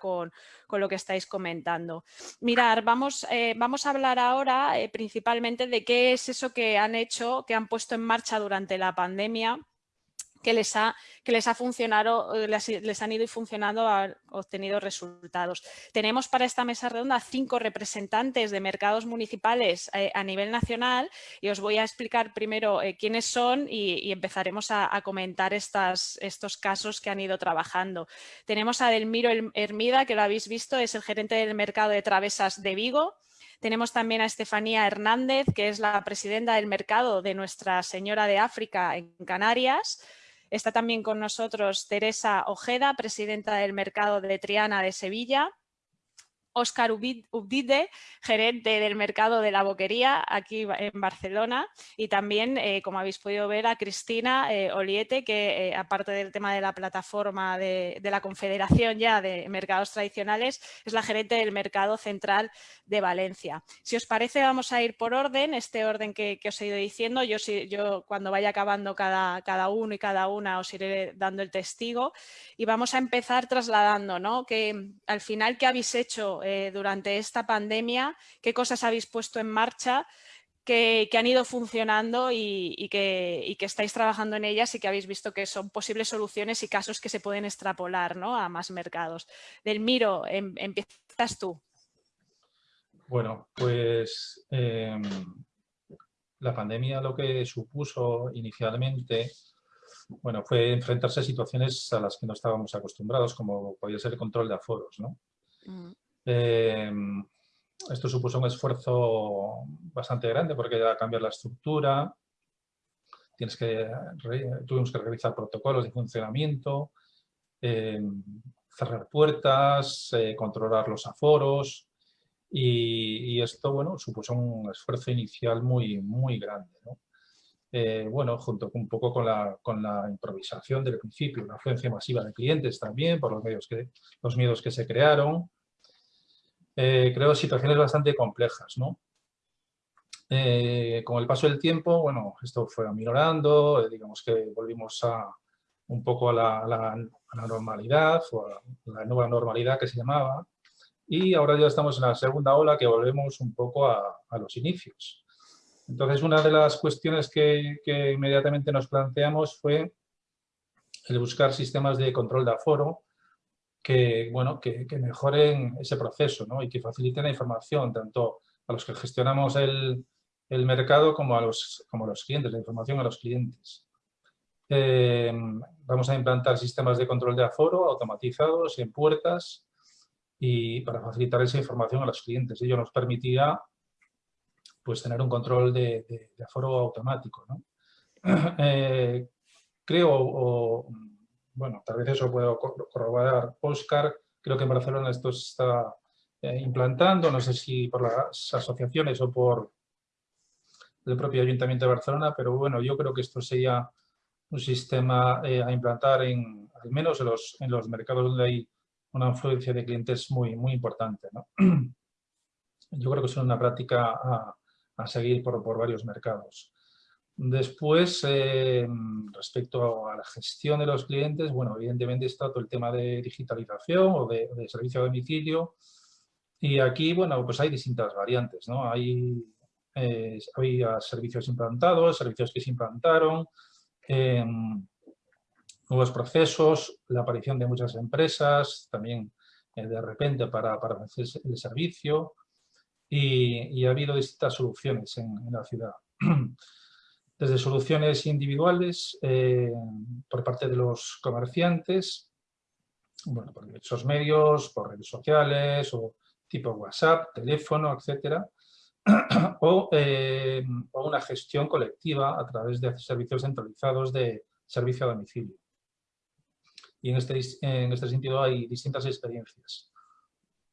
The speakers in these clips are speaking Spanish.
con, lo que estáis comentando. Mirar, vamos, eh, vamos a hablar ahora eh, principalmente de qué es eso que han hecho, que han puesto en marcha durante la pandemia que les ha, que les ha funcionado, eh, les, han ido funcionando, han obtenido resultados. Tenemos para esta mesa redonda cinco representantes de mercados municipales eh, a nivel nacional y os voy a explicar primero eh, quiénes son y, empezaremos a, comentar estas, estos casos que han ido trabajando. Tenemos a Delmiro Hermida, que lo habéis visto, es el gerente del mercado de travesas de Vigo. Tenemos también a Estefanía Hernández, que es la presidenta del mercado de Nuestra Señora de África en Canarias. Está también con nosotros Teresa Ojeda, presidenta del Mercado de Triana de Sevilla. Óscar Ubdide, gerente del mercado de la boquería aquí en Barcelona y también, eh, como habéis podido ver, a Cristina eh, Oliete, que eh, aparte del tema de la plataforma de, la Confederación ya de Mercados Tradicionales, es la gerente del Mercado Central de Valencia. Si os parece, vamos a ir por orden, este orden que, os he ido diciendo. Yo, yo cuando vaya acabando cada, cada uno y cada una os iré dando el testigo y vamos a empezar trasladando, ¿no? Que al final, ¿qué habéis hecho eh, durante esta pandemia, qué cosas habéis puesto en marcha que, han ido funcionando y, que, estáis trabajando en ellas y que habéis visto que son posibles soluciones y casos que se pueden extrapolar a más mercados. Delmiro, em, empiezas tú. Bueno, pues em, la pandemia lo que supuso inicialmente bueno, fue enfrentarse a situaciones a las que no estábamos acostumbrados, como podía ser el control de aforos. ¿no? Mm. Em, esto supuso un esfuerzo bastante grande porque que cambiar la estructura, tienes que, tuvimos que realizar protocolos de funcionamiento, em, cerrar puertas, eh, controlar los aforos y, esto bueno, supuso un esfuerzo inicial muy, muy grande. Eh, bueno, junto un poco con la, con la improvisación del principio, una afluencia masiva de clientes también por los, medios que, los miedos que se crearon, eh, creo situaciones bastante complejas. ¿no? Eh, con el paso del tiempo, bueno, esto fue aminorando, eh, digamos que volvimos a, un poco a la, normalidad, o a la nueva normalidad que se llamaba, y ahora ya estamos en la segunda ola que volvemos un poco a, los inicios. Entonces, una de las cuestiones que, que, inmediatamente nos planteamos fue el buscar sistemas de control de aforo que, bueno, que, mejoren ese proceso ¿no? y que faciliten la información tanto a los que gestionamos el, el mercado como a, los, como los clientes, la información a los clientes. Eh, vamos a implantar sistemas de control de aforo automatizados en puertas y para facilitar esa información a los clientes. Ello nos permitirá pues, tener un control de, de, aforo automático. ¿no? Eh, creo, o, bueno, tal vez eso puedo corroborar Oscar, creo que en Barcelona esto se está eh, implantando, no sé si por las asociaciones o por el propio Ayuntamiento de Barcelona, pero bueno, yo creo que esto sería un sistema eh, a implantar en, al menos en los, mercados donde hay una influencia de clientes muy, muy importante. Yo creo que es una práctica a, a seguir por, por varios mercados. Después, eh, respecto a la gestión de los clientes, bueno, evidentemente está todo el tema de digitalización o de, servicio a domicilio. Y aquí, bueno, pues hay distintas variantes, ¿no? Hay, eh, servicios implantados, servicios que se implantaron, em, nuevos procesos, la aparición de muchas empresas, también eh, de repente para, para hacer el servicio, y, ha habido distintas soluciones en, en la ciudad. desde soluciones individuales eh, por parte de los comerciantes, bueno, por diversos medios, por redes sociales o tipo WhatsApp, teléfono, etcétera, o, eh, o, una gestión colectiva a través de servicios centralizados de servicio a domicilio. Y en este, en este sentido hay distintas experiencias.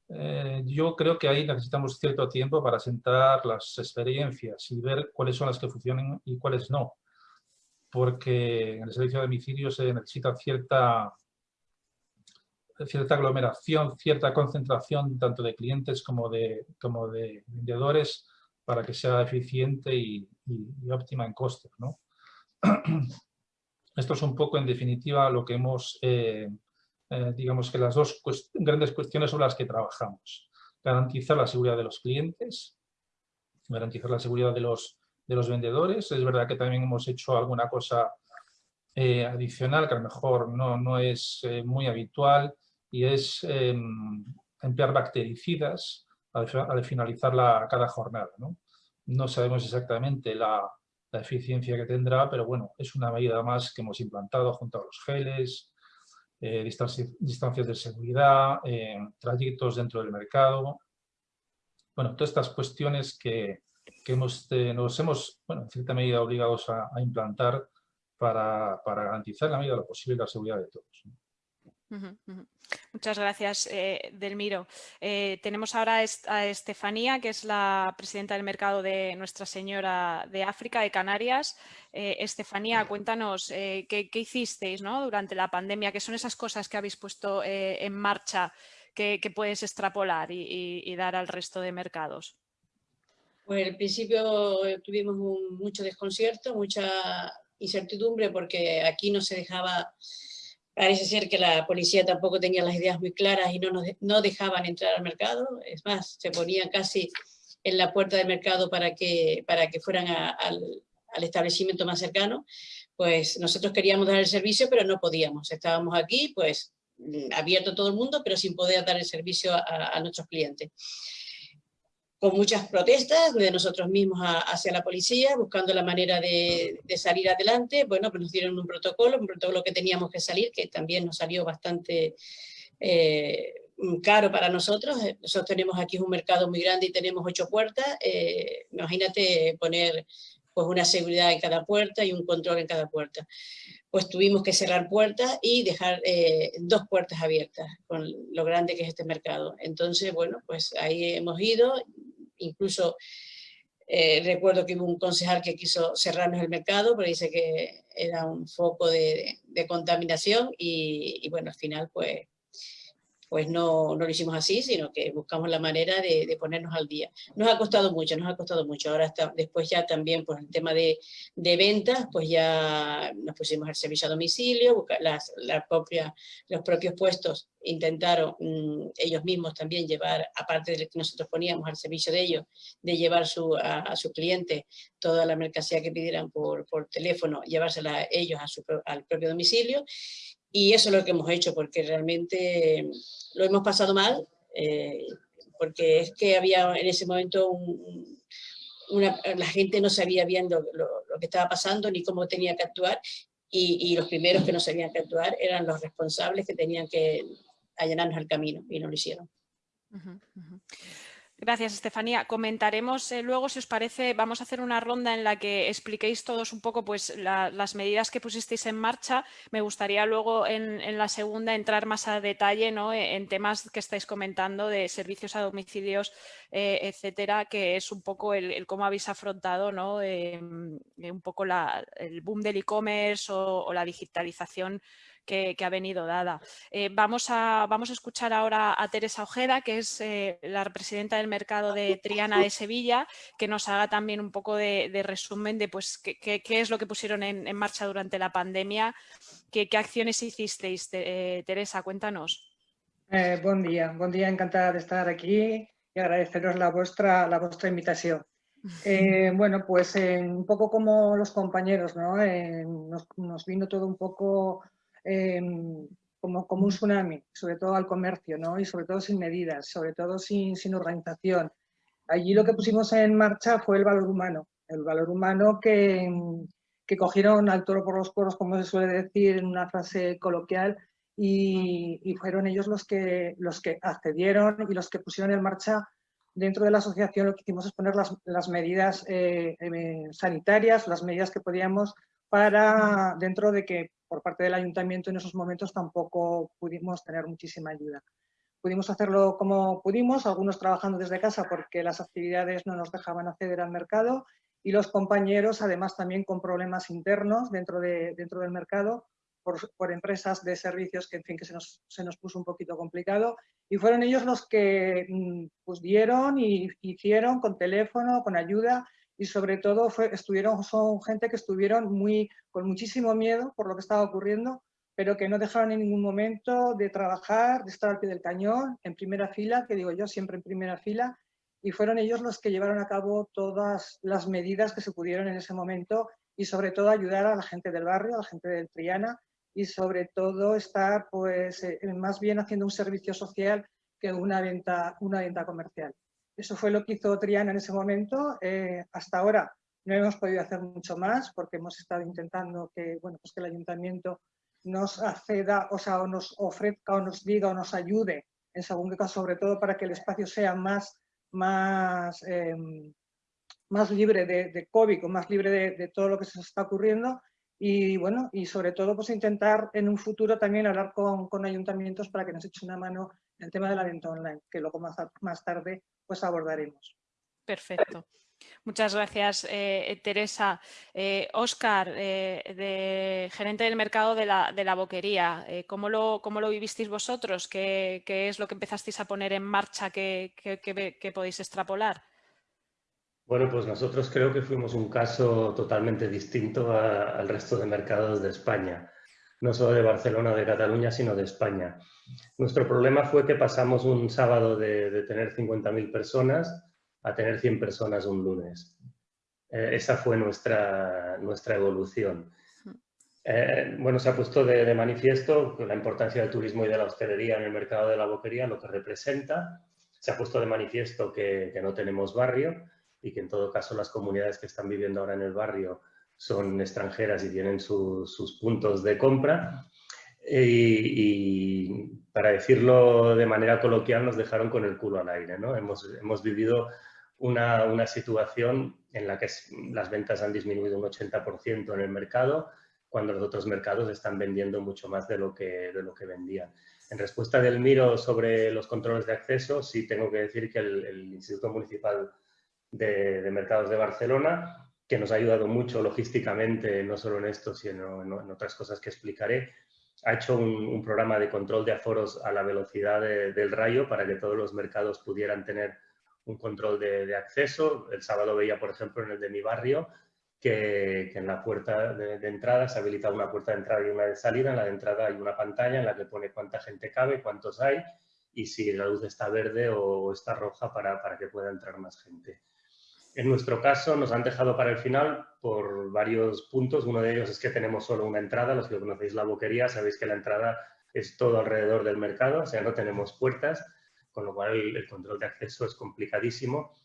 Eh, yo creo que ahí necesitamos cierto tiempo para sentar las experiencias y ver cuáles son las que funcionan y cuáles no. Porque en el servicio de domicilio se necesita cierta, cierta aglomeración, cierta concentración tanto de clientes como de, como de vendedores para que sea eficiente y, óptima en costes. Esto es un poco, en definitiva, lo que hemos eh, eh, digamos que las dos grandes cuestiones sobre las que trabajamos. Garantizar la seguridad de los clientes, garantizar la seguridad de los, de los vendedores. Es verdad que también hemos hecho alguna cosa eh, adicional que a lo mejor no, no es eh, muy habitual y es em, emplear bactericidas al, finalizar la, cada jornada. ¿no? no sabemos exactamente la, la, eficiencia que tendrá, pero bueno, es una medida más que hemos implantado junto a los geles, eh, distancias de seguridad, trayectos dentro del mercado. Bueno, todas estas cuestiones que, que hemos, nos hemos, bueno, en cierta medida obligados a, implantar para, garantizar la medida de lo posible la seguridad de todos. Muchas gracias, eh, Delmiro. Eh, tenemos ahora a Estefanía, que es la presidenta del mercado de Nuestra Señora de África, de Canarias. Eh, Estefanía, cuéntanos qué, hicisteis durante la pandemia, qué son esas cosas que habéis puesto en marcha que, puedes extrapolar y, dar al resto de mercados. Pues al principio tuvimos mucho desconcierto, mucha incertidumbre porque aquí no se dejaba, parece ser que la policía tampoco tenía las ideas muy claras y no, nos, no dejaban entrar al mercado, es más, se ponían casi en la puerta del mercado para que, para que fueran al, al establecimiento más cercano, pues nosotros queríamos dar el servicio, pero no podíamos. Estábamos aquí, pues, abierto todo el mundo, pero sin poder dar el servicio a, a nuestros clientes con muchas protestas de nosotros mismos hacia la policía, buscando la manera de, salir adelante. Bueno, pues nos dieron un protocolo, un protocolo que teníamos que salir, que también nos salió bastante eh, caro para nosotros. Nosotros tenemos aquí un mercado muy grande y tenemos ocho puertas. Eh, imagínate poner pues una seguridad en cada puerta y un control en cada puerta. Pues tuvimos que cerrar puertas y dejar eh, dos puertas abiertas con lo grande que es este mercado. Entonces, bueno, pues ahí hemos ido, incluso eh, recuerdo que hubo un concejal que quiso cerrarnos el mercado, pero dice que era un foco de, contaminación y, y, bueno, al final pues pues no, no, lo hicimos así, sino que buscamos la manera de, ponernos al día. Nos ha costado mucho, nos ha costado mucho. Ahora está, después ya también por pues, el tema de, de, ventas, pues ya nos pusimos al servicio a domicilio, las, la los propios puestos intentaron mm, ellos mismos también llevar, aparte de que nosotros poníamos al servicio de ellos, de llevar su, a, a su cliente toda la mercancía que pidieran por, por teléfono, llevársela ellos a su, al propio domicilio y eso es lo que hemos hecho, porque realmente lo hemos pasado mal, eh, porque es que había en ese momento la gente no sabía bien lo, que estaba pasando ni cómo tenía que actuar, y, los primeros que no sabían que actuar eran los responsables que tenían que allanarnos el camino, y no lo hicieron. Gracias, Estefanía. Comentaremos eh, luego, si os parece, vamos a hacer una ronda en la que expliquéis todos un poco pues, las medidas que pusisteis en marcha. Me gustaría luego en, la segunda entrar más a detalle ¿no? E, en temas que estáis comentando de servicios a domicilios, eh, etcétera, que es un poco el, cómo habéis afrontado ¿no? Em, un poco el boom del e-commerce o la digitalización que, ha venido dada. Eh, vamos, a, vamos a escuchar ahora a Teresa Ojeda, que es eh, la presidenta del mercado de Triana de Sevilla, que nos haga también un poco de, resumen de pues, qué, es lo que pusieron en, marcha durante la pandemia, qué, acciones hicisteis. Eh, Teresa, cuéntanos. buen día, buen día, encantada de estar aquí y agradeceros la vuestra, la vuestra invitación. bueno, pues un poco como los compañeros, ¿no? nos, nos, vino todo un poco Em, como, como un tsunami, sobre todo al comercio, ¿no? y sobre todo sin medidas, sobre todo sin, sin organización. Allí lo que pusimos en marcha fue el valor humano, el valor humano que, que cogieron al toro por los poros, como se suele decir en una frase coloquial, y, y, fueron ellos los que, los que accedieron y los que pusieron en marcha dentro de la asociación lo que hicimos es poner las, las medidas eh, eh, sanitarias, las medidas que podíamos para, dentro de que por parte del ayuntamiento en esos momentos tampoco pudimos tener muchísima ayuda. Pudimos hacerlo como pudimos, algunos trabajando desde casa porque las actividades no nos dejaban acceder al mercado y los compañeros además también con problemas internos dentro, de, dentro del mercado por, por, empresas de servicios que en fin que se nos, se nos puso un poquito complicado y fueron ellos los que mm, pues dieron y hicieron con teléfono, con ayuda y sobre todo estuvieron, son gente que estuvieron muy, con muchísimo miedo por lo que estaba ocurriendo, pero que no dejaron en ningún momento de trabajar, de estar al pie del cañón, en primera fila, que digo yo, siempre en primera fila, y fueron ellos los que llevaron a cabo todas las medidas que se pudieron en ese momento y sobre todo ayudar a la gente del barrio, a la gente del Triana y sobre todo estar pues eh, más bien haciendo un servicio social que una venta, una venta comercial. Eso fue lo que hizo Triana en ese momento. Eh, hasta ahora no hemos podido hacer mucho más porque hemos estado intentando que, bueno, pues que el ayuntamiento nos acceda, o sea, o nos ofrezca o nos diga o nos ayude en según caso, sobre todo para que el espacio sea más, más, em, más libre de, de, COVID, o más libre de, todo lo que se está ocurriendo y bueno, y sobre todo pues intentar en un futuro también hablar con, con ayuntamientos para que nos echen una mano el tema de la venta online, que luego más, más tarde pues abordaremos. Perfecto. Muchas gracias, eh, Teresa. Oscar, eh, eh, de, gerente del mercado de la, de la boquería, ¿cómo lo, ¿cómo, lo, vivisteis vosotros? ¿Qué, ¿Qué, es lo que empezasteis a poner en marcha que, que, podéis extrapolar? Bueno, pues nosotros creo que fuimos un caso totalmente distinto al resto de mercados de España, no solo de Barcelona o de Cataluña, sino de España. Nuestro problema fue que pasamos un sábado de, de tener 50.000 personas a tener 100 personas un lunes. Eh, esa fue nuestra, nuestra evolución. Eh, bueno, se ha puesto de, manifiesto la importancia del turismo y de la hostelería en el mercado de la boquería, lo que representa. Se ha puesto de manifiesto que, que no tenemos barrio y que en todo caso las comunidades que están viviendo ahora en el barrio son extranjeras y tienen sus puntos de compra. Y, para decirlo de manera coloquial, nos dejaron con el culo al aire. ¿no? Hemos, hemos vivido una, una, situación en la que las ventas han disminuido un 80% en el mercado, cuando los otros mercados están vendiendo mucho más de lo que, de lo que vendían. En respuesta del Miro sobre los controles de acceso, sí tengo que decir que el, Instituto Municipal de, de, Mercados de Barcelona, que nos ha ayudado mucho logísticamente, no solo en esto, sino en, otras cosas que explicaré, ha hecho un, un, programa de control de aforos a la velocidad de, del rayo para que todos los mercados pudieran tener un control de, acceso. El sábado veía, por ejemplo, en el de mi barrio, que, en la puerta de, entrada se habilita una puerta de entrada y una de salida. En la de entrada hay una pantalla en la que pone cuánta gente cabe, cuántos hay y si la luz está verde o está roja para, para que pueda entrar más gente. En nuestro caso nos han dejado para el final por varios puntos. Uno de ellos es que tenemos solo una entrada. Los que conocéis la boquería sabéis que la entrada es todo alrededor del mercado, o sea, no tenemos puertas con lo cual el, control de acceso es complicadísimo.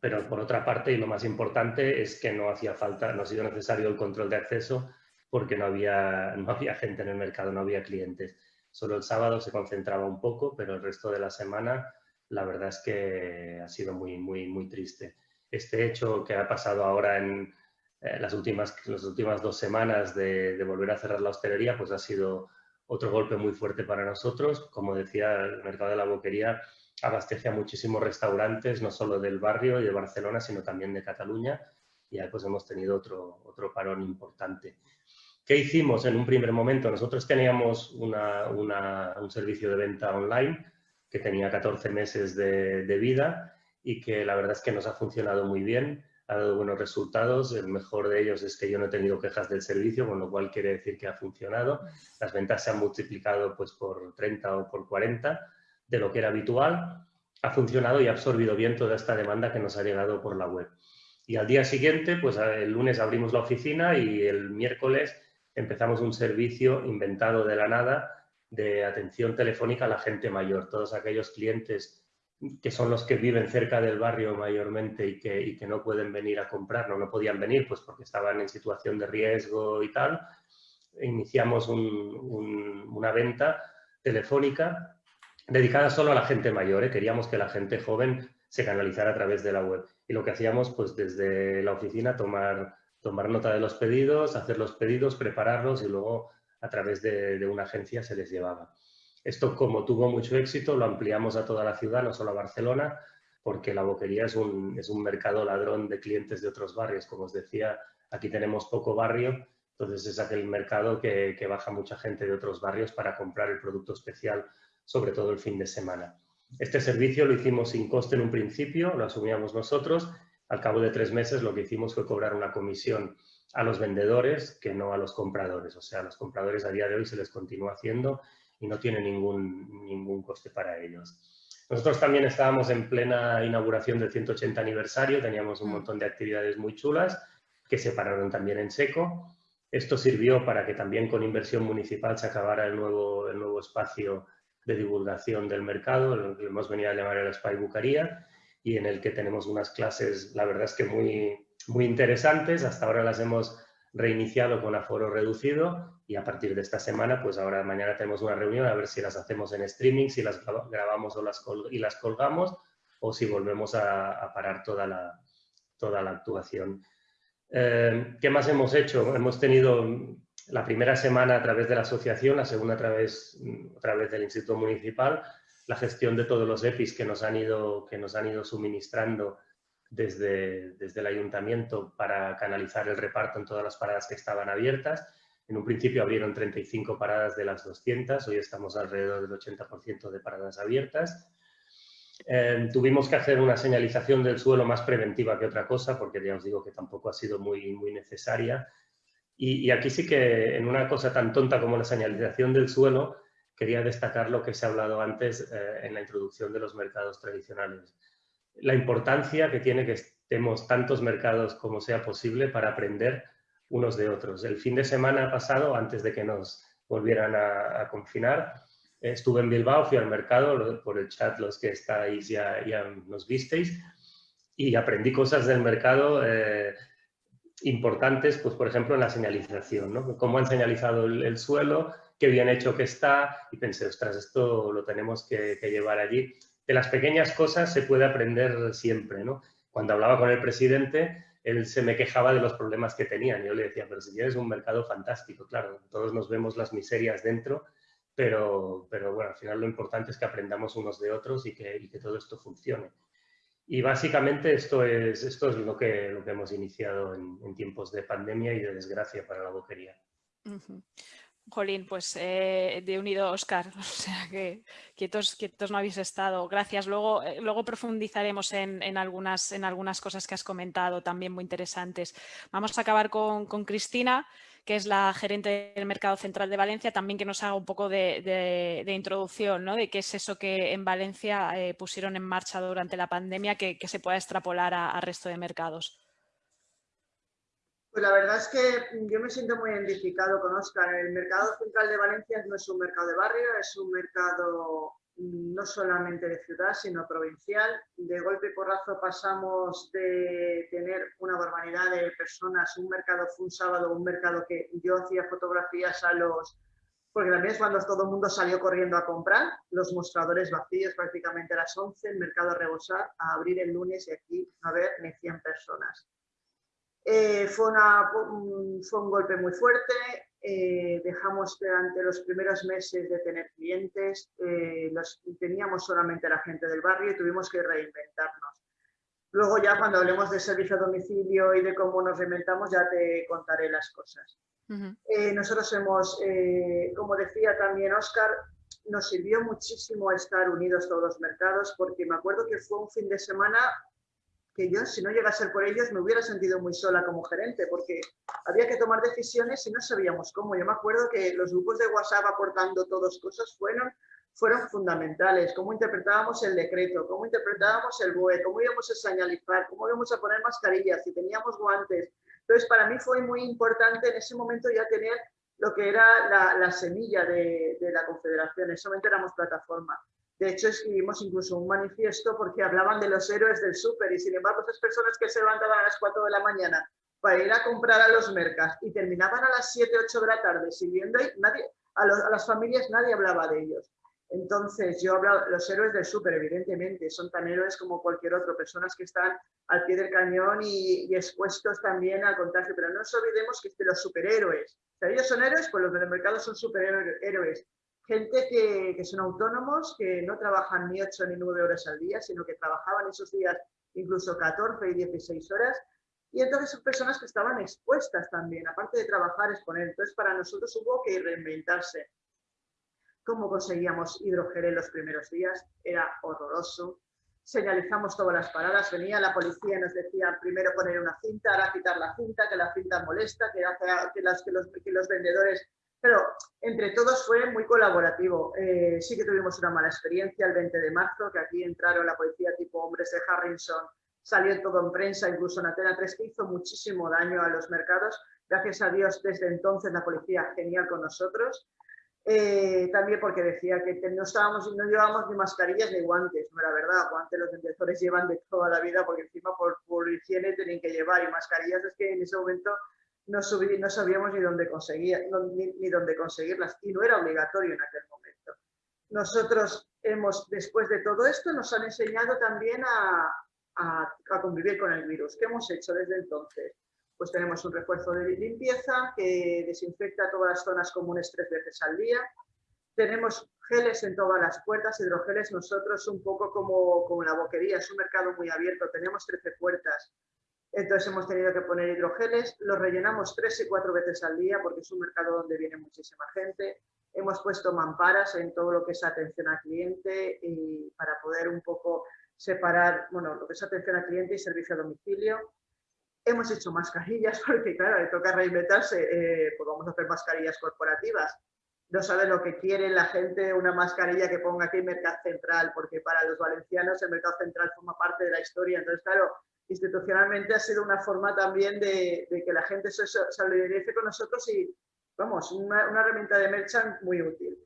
Pero por otra parte, y lo más importante, es que no hacía falta, no ha sido necesario el control de acceso porque no había, no había gente en el mercado, no había clientes. Solo el sábado se concentraba un poco, pero el resto de la semana la verdad es que ha sido muy, muy, muy triste. Este hecho que ha pasado ahora en eh, las, últimas, las últimas dos semanas de, volver a cerrar la hostelería, pues ha sido otro golpe muy fuerte para nosotros. Como decía, el mercado de la boquería abastece a muchísimos restaurantes, no solo del barrio y de Barcelona, sino también de Cataluña. Y ahí pues hemos tenido otro, otro parón importante. ¿Qué hicimos en un primer momento? Nosotros teníamos una, un servicio de venta online que tenía 14 meses de vida y que la verdad es que nos ha funcionado muy bien ha dado buenos resultados. El mejor de ellos es que yo no he tenido quejas del servicio, con lo cual quiere decir que ha funcionado. Las ventas se han multiplicado pues, por 30 o por 40 de lo que era habitual. Ha funcionado y ha absorbido bien toda esta demanda que nos ha llegado por la web. Y al día siguiente, pues el lunes abrimos la oficina y el miércoles empezamos un servicio inventado de la nada de atención telefónica a la gente mayor. Todos aquellos clientes que son los que viven cerca del barrio mayormente y que, que no pueden venir a comprar, no, no podían venir pues porque estaban en situación de riesgo y tal, iniciamos una venta telefónica dedicada solo a la gente mayor. ¿eh? Queríamos que la gente joven se canalizara a través de la web. Y lo que hacíamos pues desde la oficina tomar, tomar nota de los pedidos, hacer los pedidos, prepararlos y luego a través de una agencia se les llevaba. Esto, como tuvo mucho éxito, lo ampliamos a toda la ciudad, no solo a Barcelona, porque la boquería es un, es un mercado ladrón de clientes de otros barrios. Como os decía, aquí tenemos poco barrio, entonces es aquel mercado que, que baja mucha gente de otros barrios para comprar el producto especial, sobre todo el fin de semana. Este servicio lo hicimos sin coste en un principio, lo asumíamos nosotros. Al cabo de tres meses lo que hicimos fue cobrar una comisión a los vendedores que no a los compradores. O sea, a los compradores a día de hoy se les continúa haciendo y no tiene ningún, ningún coste para ellos. Nosotros también estábamos en plena inauguración del 180 aniversario, teníamos un mm. montón de actividades muy chulas que se pararon también en seco. Esto sirvió para que también con inversión municipal se acabara el nuevo, el nuevo espacio de divulgación del mercado, lo que hemos venido a llamar el Spy Bucaría, y en el que tenemos unas clases, la verdad es que muy, muy interesantes. Hasta ahora las hemos reiniciado con aforo reducido y a partir de esta semana, pues ahora mañana tenemos una reunión a ver si las hacemos en streaming, si las grabamos o las y las colgamos o si volvemos a, parar toda la, toda la actuación. Eh, ¿Qué más hemos hecho? Hemos tenido la primera semana a través de la asociación, la segunda a través, a través del Instituto Municipal, la gestión de todos los EPIs que nos han ido, que nos han ido suministrando desde, desde el ayuntamiento para canalizar el reparto en todas las paradas que estaban abiertas. En un principio abrieron 35 paradas de las 200, hoy estamos alrededor del 80% de paradas abiertas. Eh, tuvimos que hacer una señalización del suelo más preventiva que otra cosa, porque ya os digo que tampoco ha sido muy, muy necesaria. Y, aquí sí que en una cosa tan tonta como la señalización del suelo, quería destacar lo que se ha hablado antes eh, en la introducción de los mercados tradicionales la importancia que tiene que estemos tantos mercados como sea posible para aprender unos de otros. El fin de semana pasado, antes de que nos volvieran a, confinar, estuve en Bilbao, fui al mercado, por el chat los que estáis ya, nos visteis, y aprendí cosas del mercado eh, importantes, pues por ejemplo en la señalización, ¿no? cómo han señalizado el, suelo, qué bien hecho que está, y pensé, ostras, esto lo tenemos que llevar allí de las pequeñas cosas se puede aprender siempre, ¿no? Cuando hablaba con el presidente, él se me quejaba de los problemas que tenían. Yo le decía, pero si tienes un mercado fantástico, claro, todos nos vemos las miserias dentro, pero, pero bueno, al final lo importante es que aprendamos unos de otros y que, que todo esto funcione. Y básicamente esto es, esto es lo, que, lo que hemos iniciado en, tiempos de pandemia y de desgracia para la boquería. Jolín, pues eh, de unido Oscar, o sea que quietos, no habéis estado. Gracias. Luego, eh, luego profundizaremos en, algunas, en algunas cosas que has comentado también muy interesantes. Vamos a acabar con, Cristina, que es la gerente del Mercado Central de Valencia, también que nos haga un poco de, introducción, ¿no? de qué es eso que en Valencia eh, pusieron en marcha durante la pandemia que, se pueda extrapolar al resto de mercados. Pues la verdad es que yo me siento muy identificado con Oscar. El mercado central de Valencia no es un mercado de barrio, es un mercado mm, no solamente de ciudad, sino provincial. De golpe y porrazo pasamos de tener una barbaridad de personas, un mercado fue un sábado, un mercado que yo hacía fotografías a los... Porque también es cuando todo el mundo salió corriendo a comprar, los mostradores vacíos prácticamente a las 11, el mercado a rebosar, a abrir el lunes y aquí no haber ni 100 personas. Eh, fue, un, golpe muy fuerte, eh, dejamos durante los primeros meses de tener clientes, eh, teníamos solamente la gente del barrio y tuvimos que reinventarnos. Luego ya cuando hablemos de servicio a domicilio y de cómo nos reinventamos ya te contaré las cosas. nosotros hemos, como decía también Oscar, nos sirvió muchísimo estar unidos todos los mercados porque me acuerdo que fue un fin de semana que yo, si no llega a ser por ellos, me hubiera sentido muy sola como gerente, porque había que tomar decisiones y no sabíamos cómo. Yo me acuerdo que los grupos de WhatsApp aportando todas cosas fueron, fueron fundamentales. Cómo interpretábamos el decreto, cómo interpretábamos el BOE, cómo íbamos a señalizar, cómo íbamos a poner mascarillas, si teníamos guantes. Entonces, para mí fue muy importante en ese momento ya tener lo que era la, semilla de, de la Confederación. En ese momento éramos plataforma. De hecho, escribimos incluso un manifiesto porque hablaban de los héroes del súper y sin embargo esas personas que se levantaban a las 4 de la mañana para ir a comprar a los mercados y terminaban a las 7, 8 de la tarde sirviendo y a, las familias nadie hablaba de ellos. Entonces, yo hablo, los héroes del súper, evidentemente, son tan héroes como cualquier otro, personas que están al pie del cañón y, expuestos también al contagio, pero no nos olvidemos que los superhéroes, o sea, ellos son héroes, pues los del mercado son superhéroes, gente que, son autónomos, que no trabajan ni 8 ni 9 horas al día, sino que trabajaban esos días incluso 14 y 16 horas. Y entonces son personas que estaban expuestas también, aparte de trabajar, exponer. Entonces para nosotros hubo que reinventarse. ¿Cómo conseguíamos hidrogel en los primeros días? Era horroroso. señalizamos todas las paradas, venía la policía y nos decía primero poner una cinta, ahora quitar la cinta, que la cinta molesta, que, que, las, que, los, que los vendedores... Pero entre todos fue muy colaborativo. Eh, sí que tuvimos una mala experiencia el 20 de marzo, que aquí entraron la policía tipo hombres de Harrison, salió todo en prensa, incluso en Atena 3, que hizo muchísimo daño a los mercados. Gracias a Dios, desde entonces la policía genial con nosotros. Eh, también porque decía que no, estábamos, no llevábamos ni mascarillas ni guantes, no era verdad, guantes los vendedores llevan de toda la vida porque encima por, por higiene tenían que llevar y mascarillas es que en ese momento no, sabíamos ni dónde, conseguir, ni, dónde conseguirlas y no era obligatorio en aquel momento. Nosotros hemos, después de todo esto, nos han enseñado también a, a convivir con el virus. ¿Qué hemos hecho desde entonces? pues tenemos un refuerzo de limpieza que desinfecta todas las zonas comunes tres veces al día. Tenemos geles en todas las puertas, hidrogeles nosotros un poco como, como la boquería, es un mercado muy abierto, tenemos 13 puertas, entonces hemos tenido que poner hidrogeles, los rellenamos tres y cuatro veces al día porque es un mercado donde viene muchísima gente. Hemos puesto mamparas en todo lo que es atención al cliente y para poder un poco separar, bueno, lo que es atención al cliente y servicio a domicilio. Hemos hecho mascarillas porque, claro, le toca reinventarse, eh, pues vamos a hacer mascarillas corporativas. No sabe lo que quiere la gente una mascarilla que ponga aquí Mercado Central, porque para los valencianos el Mercado Central forma parte de la historia. Entonces, claro, institucionalmente ha sido una forma también de, que la gente se solidarice con nosotros y, vamos, una, herramienta de merchant muy útil.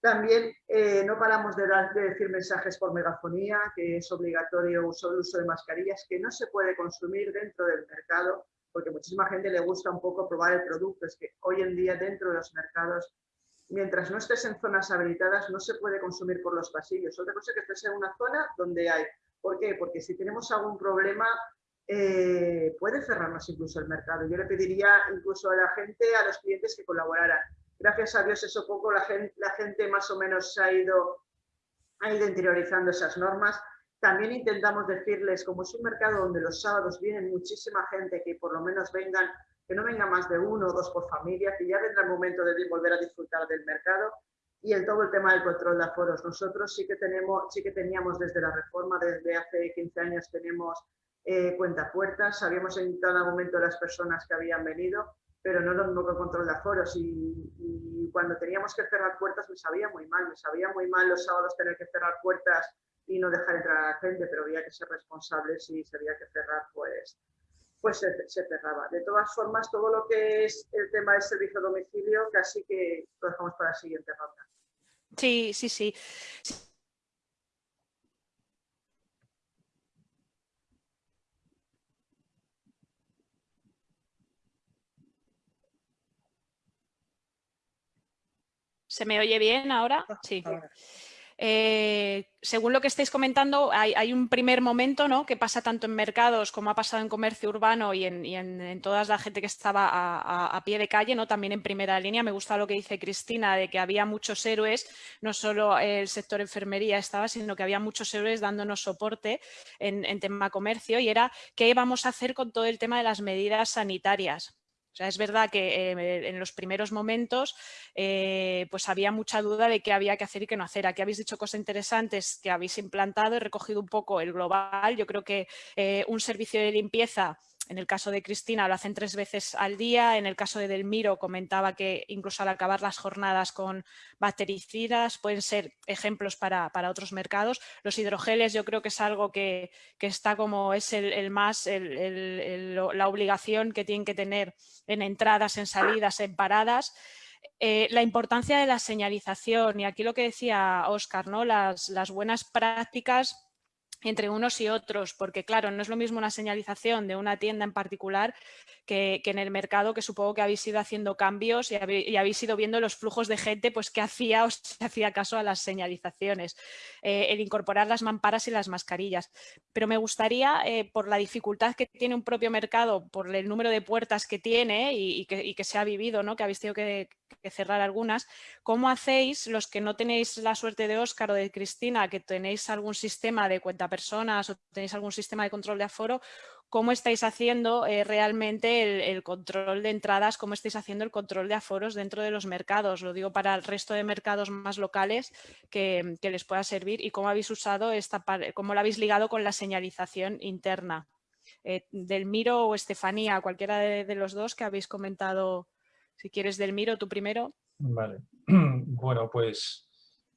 También eh, no paramos de, decir mensajes por megafonía, que es obligatorio el uso de mascarillas, que no se puede consumir dentro del mercado, porque muchísima gente le gusta un poco probar el producto. Es que hoy en día dentro de los mercados, mientras no estés en zonas habilitadas, no se puede consumir por los pasillos. Otra cosa es que estés en una zona donde hay. ¿Por qué? Porque si tenemos algún problema, eh, puede cerrarnos incluso el mercado. Yo le pediría incluso a la gente, a los clientes que colaboraran gracias a Dios eso poco la gente, más o menos ha ido, ha ido interiorizando esas normas. También intentamos decirles, como es un mercado donde los sábados vienen muchísima gente, que por lo menos vengan, que no venga más de uno o dos por familia, que ya vendrá el momento de volver a disfrutar del mercado. Y el, todo el tema del control de aforos. Nosotros sí que, tenemos, sí que teníamos desde la reforma, desde hace 15 años tenemos eh, cuenta puertas, sabíamos en cada momento las personas que habían venido pero no lo mismo que control de aforos. Y, cuando teníamos que cerrar puertas me sabía muy mal, me sabía muy mal los sábados tener que cerrar puertas y no dejar entrar a la gente, pero había que ser responsables y si había que cerrar, pues, pues se, cerraba. De todas formas, todo lo que es el tema del servicio a domicilio, casi que lo dejamos para la siguiente ronda. Sí, sí, sí. ¿Se me oye bien ahora? Ah, sí. Eh, según lo que estáis comentando, hay, un primer momento ¿no? que pasa tanto en mercados como ha pasado en comercio urbano y en, toda la gente que estaba a, pie de calle, ¿no? también en primera línea. Me gusta lo que dice Cristina de que había muchos héroes, no solo el sector enfermería estaba, sino que había muchos héroes dándonos soporte en, en tema comercio y era qué vamos a hacer con todo el tema de las medidas sanitarias. O sea, es verdad que eh, en los primeros momentos eh, pues había mucha duda de qué había que hacer y qué no hacer. Aquí habéis dicho cosas interesantes que habéis implantado, he recogido un poco el global. Yo creo que eh, un servicio de limpieza en el caso de Cristina lo hacen tres veces al día, en el caso de Delmiro comentaba que incluso al acabar las jornadas con bactericidas pueden ser ejemplos para, otros mercados. Los hidrogeles yo creo que es algo que, está como es el, más, la obligación que tienen que tener en entradas, en salidas, en paradas. Eh, la importancia de la señalización y aquí lo que decía Óscar, ¿no? las buenas prácticas entre unos y otros, porque claro, no es lo mismo una señalización de una tienda en particular que, en el mercado, que supongo que habéis ido haciendo cambios y habéis, ido viendo los flujos de gente pues, que hacía o se hacía caso a las señalizaciones, eh, el incorporar las mamparas y las mascarillas. Pero me gustaría, eh, por la dificultad que tiene un propio mercado, por el número de puertas que tiene y, que, se ha vivido, ¿no? que habéis tenido que, cerrar algunas, ¿cómo hacéis los que no tenéis la suerte de Óscar o de Cristina, que tenéis algún sistema de cuenta personas o tenéis algún sistema de control de aforo, cómo estáis haciendo eh, realmente el, control de entradas, cómo estáis haciendo el control de aforos dentro de los mercados. Lo digo para el resto de mercados más locales que, les pueda servir y cómo habéis usado esta cómo lo habéis ligado con la señalización interna. Eh, del Miro o Estefanía, cualquiera de, los dos que habéis comentado. Si quieres del Miro, tú primero. Vale. Bueno, pues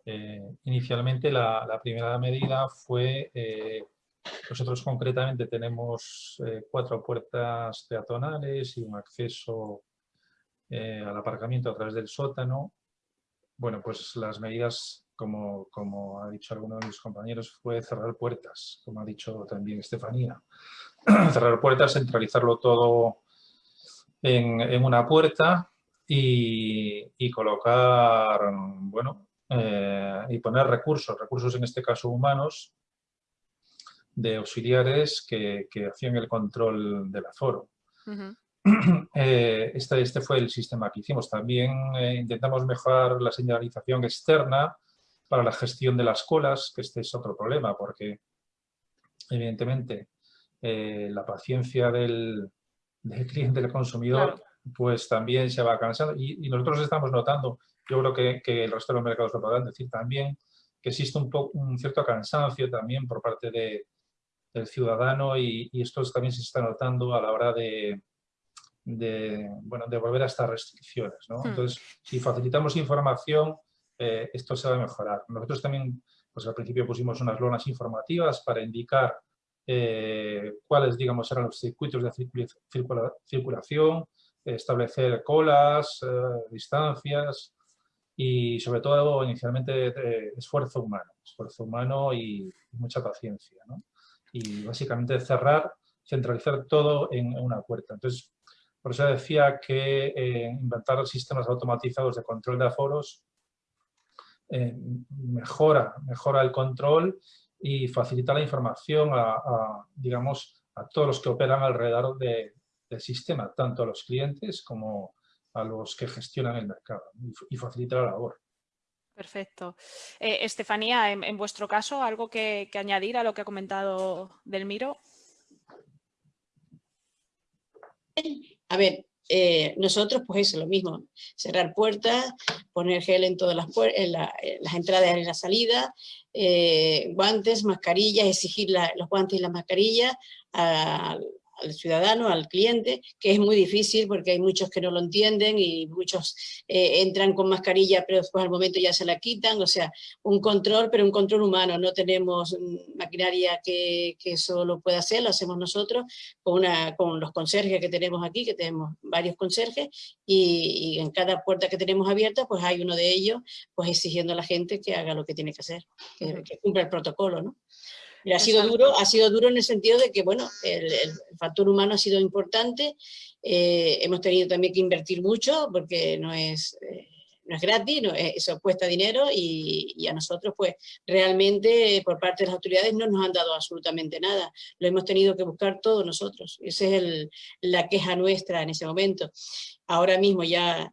eh, inicialmente la, primera medida fue nosotros concretamente tenemos eh, cuatro puertas peatonales y un acceso eh, al aparcamiento a través del sótano. Bueno, pues las medidas, como, como, ha dicho alguno de mis compañeros, fue cerrar puertas, como ha dicho también Estefanía. cerrar puertas, centralizarlo todo en, una puerta y, colocar, bueno, eh, y poner recursos, recursos en este caso humanos, de auxiliares que, hacían el control del aforo. Eh, este, este, fue el sistema que hicimos. También eh, intentamos mejorar la señalización externa para la gestión de las colas, que este es otro problema, porque evidentemente la paciencia del, cliente, del consumidor, pues también se va cansando. Y, nosotros estamos notando, yo creo que, que, el resto de los mercados lo podrán decir también, que existe un, un cierto cansancio también por parte de, del ciudadano y, esto también se está notando a la hora de, bueno, de volver a estas restricciones. ¿no? Hmm. Entonces, si facilitamos información, eh, esto se va a mejorar. Nosotros también, pues al principio pusimos unas lonas informativas para indicar eh, cuáles, digamos, eran los circuitos de circulación, establecer colas, eh, distancias y sobre todo inicialmente esfuerzo humano, esfuerzo humano y mucha paciencia. ¿no? y básicamente cerrar, centralizar todo en una puerta. Entonces, por eso decía que eh, inventar sistemas automatizados de control de aforos eh, mejora, mejora el control y facilita la información a, digamos, a todos los que operan alrededor del sistema, tanto a los clientes como a los que gestionan el mercado y facilita la labor. Perfecto. Eh, Estefanía, en, vuestro caso, ¿algo que, añadir a lo que ha comentado Delmiro? A ver, eh, nosotros pues es lo mismo, cerrar puertas, poner gel en todas las, en, las entradas y la salida, eh, guantes, mascarillas, exigir los guantes y las mascarillas a, al ciudadano, al cliente, que es muy difícil porque hay muchos que no lo entienden y muchos eh, entran con mascarilla pero después al momento ya se la quitan, o sea, un control, pero un control humano, no tenemos maquinaria que, que eso lo pueda hacer, lo hacemos nosotros con, una, con los conserjes que tenemos aquí, que tenemos varios conserjes, y, en cada puerta que tenemos abierta, pues hay uno de ellos, pues exigiendo a la gente que haga lo que tiene que hacer, que, que cumpla el protocolo, ¿no? Ha sido duro, ha sido duro en el sentido de que, bueno, el, factor humano ha sido importante, eh, hemos tenido también que invertir mucho porque no es, eh, no es gratis, no, eso cuesta dinero y, a nosotros pues realmente por parte de las autoridades no nos han dado absolutamente nada, lo hemos tenido que buscar todos nosotros, esa es el, la queja nuestra en ese momento. Ahora mismo ya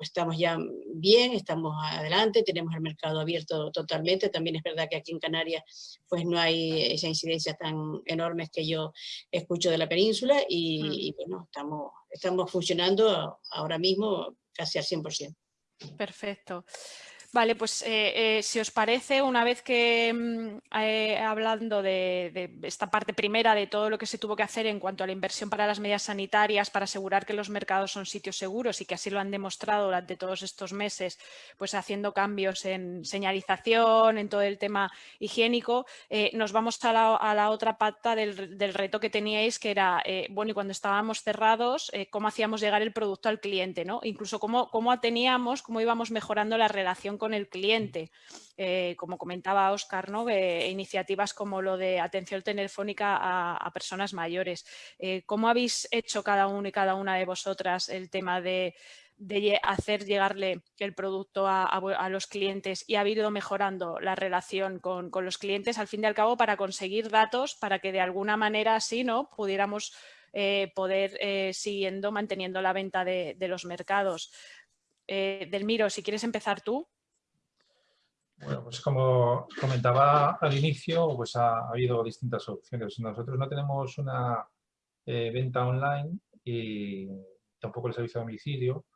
pues estamos ya bien, estamos adelante, tenemos el mercado abierto totalmente. También es verdad que aquí en Canarias pues no hay esa incidencia tan enormes que yo escucho de la península y, mm. y bueno, estamos, estamos funcionando ahora mismo casi al 100%. Perfecto. Vale, pues eh, eh, si os parece, una vez que mm, eh, hablando de, esta parte primera de todo lo que se tuvo que hacer en cuanto a la inversión para las medidas sanitarias, para asegurar que los mercados son sitios seguros y que así lo han demostrado durante todos estos meses, pues haciendo cambios en señalización, en todo el tema higiénico, nos vamos a la, otra pata del, reto que teníais, que era, bueno, y cuando estábamos cerrados, cómo hacíamos llegar el producto al cliente, ¿no? Incluso cómo, cómo teníamos, cómo íbamos mejorando la relación con el cliente. Eh, como comentaba Oscar, ¿no? iniciativas como lo de atención telefónica a, personas mayores. Eh, ¿Cómo habéis hecho cada uno y cada una de vosotras el tema de, hacer llegarle el producto a, los clientes y ha ido mejorando la relación con, los clientes al fin y al cabo para conseguir datos para que de alguna manera así ¿no? pudiéramos eh, poder siguiendo manteniendo la venta de, de los mercados. Delmiro, si quieres empezar tú. Bueno, pues como comentaba al inicio, pues ha, habido distintas opciones. Nosotros no tenemos una eh, venta online y tampoco el servicio de domicilio,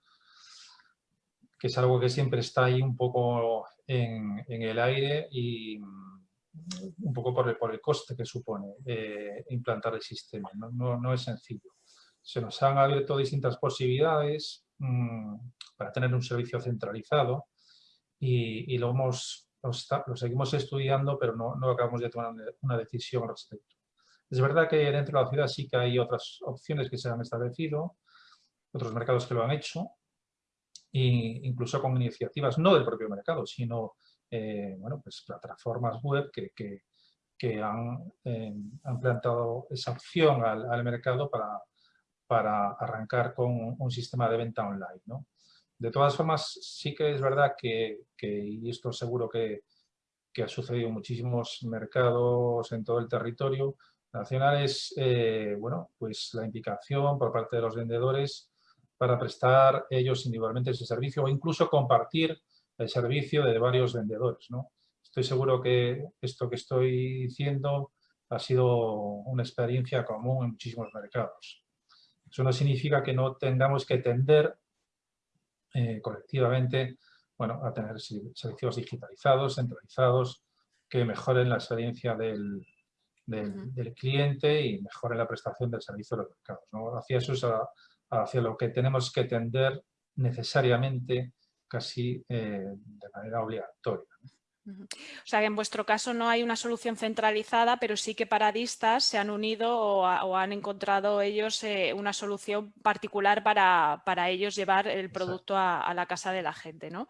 que es algo que siempre está ahí un poco en, el aire y un poco por el, por el coste que supone eh, implantar el sistema. No, no, es sencillo. Se nos han abierto distintas posibilidades mm, para tener un servicio centralizado y, lo, hemos, lo, seguimos estudiando, pero no, no acabamos de tomar una decisión al respecto. Es verdad que dentro de la ciudad sí que hay otras opciones que se han establecido, otros mercados que lo han hecho, e incluso con iniciativas no del propio mercado, sino eh, bueno, pues plataformas web que, que, que han, eh, han, planteado esa opción al, al, mercado para, para arrancar con un sistema de venta online. ¿no? De todas formas, sí que es verdad que, y esto seguro que, ha sucedido en muchísimos mercados en todo el territorio nacional, es eh, bueno, pues la implicación por parte de los vendedores para prestar ellos individualmente ese servicio o incluso compartir el servicio de varios vendedores. ¿no? Estoy seguro que esto que estoy diciendo ha sido una experiencia común en muchísimos mercados. Eso no significa que no tengamos que tender eh, colectivamente bueno, a tener servicios digitalizados, centralizados, que mejoren la experiencia del, del, cliente y mejoren la prestación del servicio de los mercados. ¿no? Hacia eso es hacia lo que tenemos que tender necesariamente casi eh, de manera obligatoria. O sea que en vuestro caso no hay una solución centralizada, pero sí que paradistas se han unido o, han encontrado ellos eh, una solución particular para, ellos llevar el producto a, la casa de la gente, ¿no?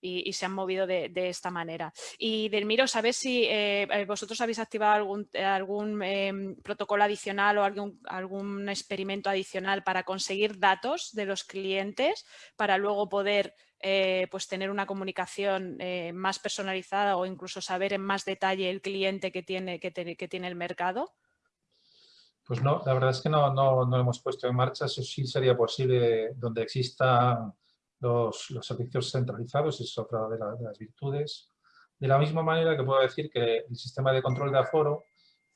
Y, se han movido de, esta manera. Y Delmiro, ¿sabes si eh, eh, vosotros habéis activado algún, algún em, protocolo adicional o algún, experimento adicional para conseguir datos de los clientes para luego poder eh, pues tener una comunicación eh, más personalizada o incluso saber en más detalle el cliente que tiene, que, tiene el mercado? Pues no, la verdad es que no, no, no, hemos puesto en marcha. Eso sí sería posible donde existan los, los servicios centralizados, es otra de, de, las virtudes. De la misma manera que puedo decir que el sistema de control de aforo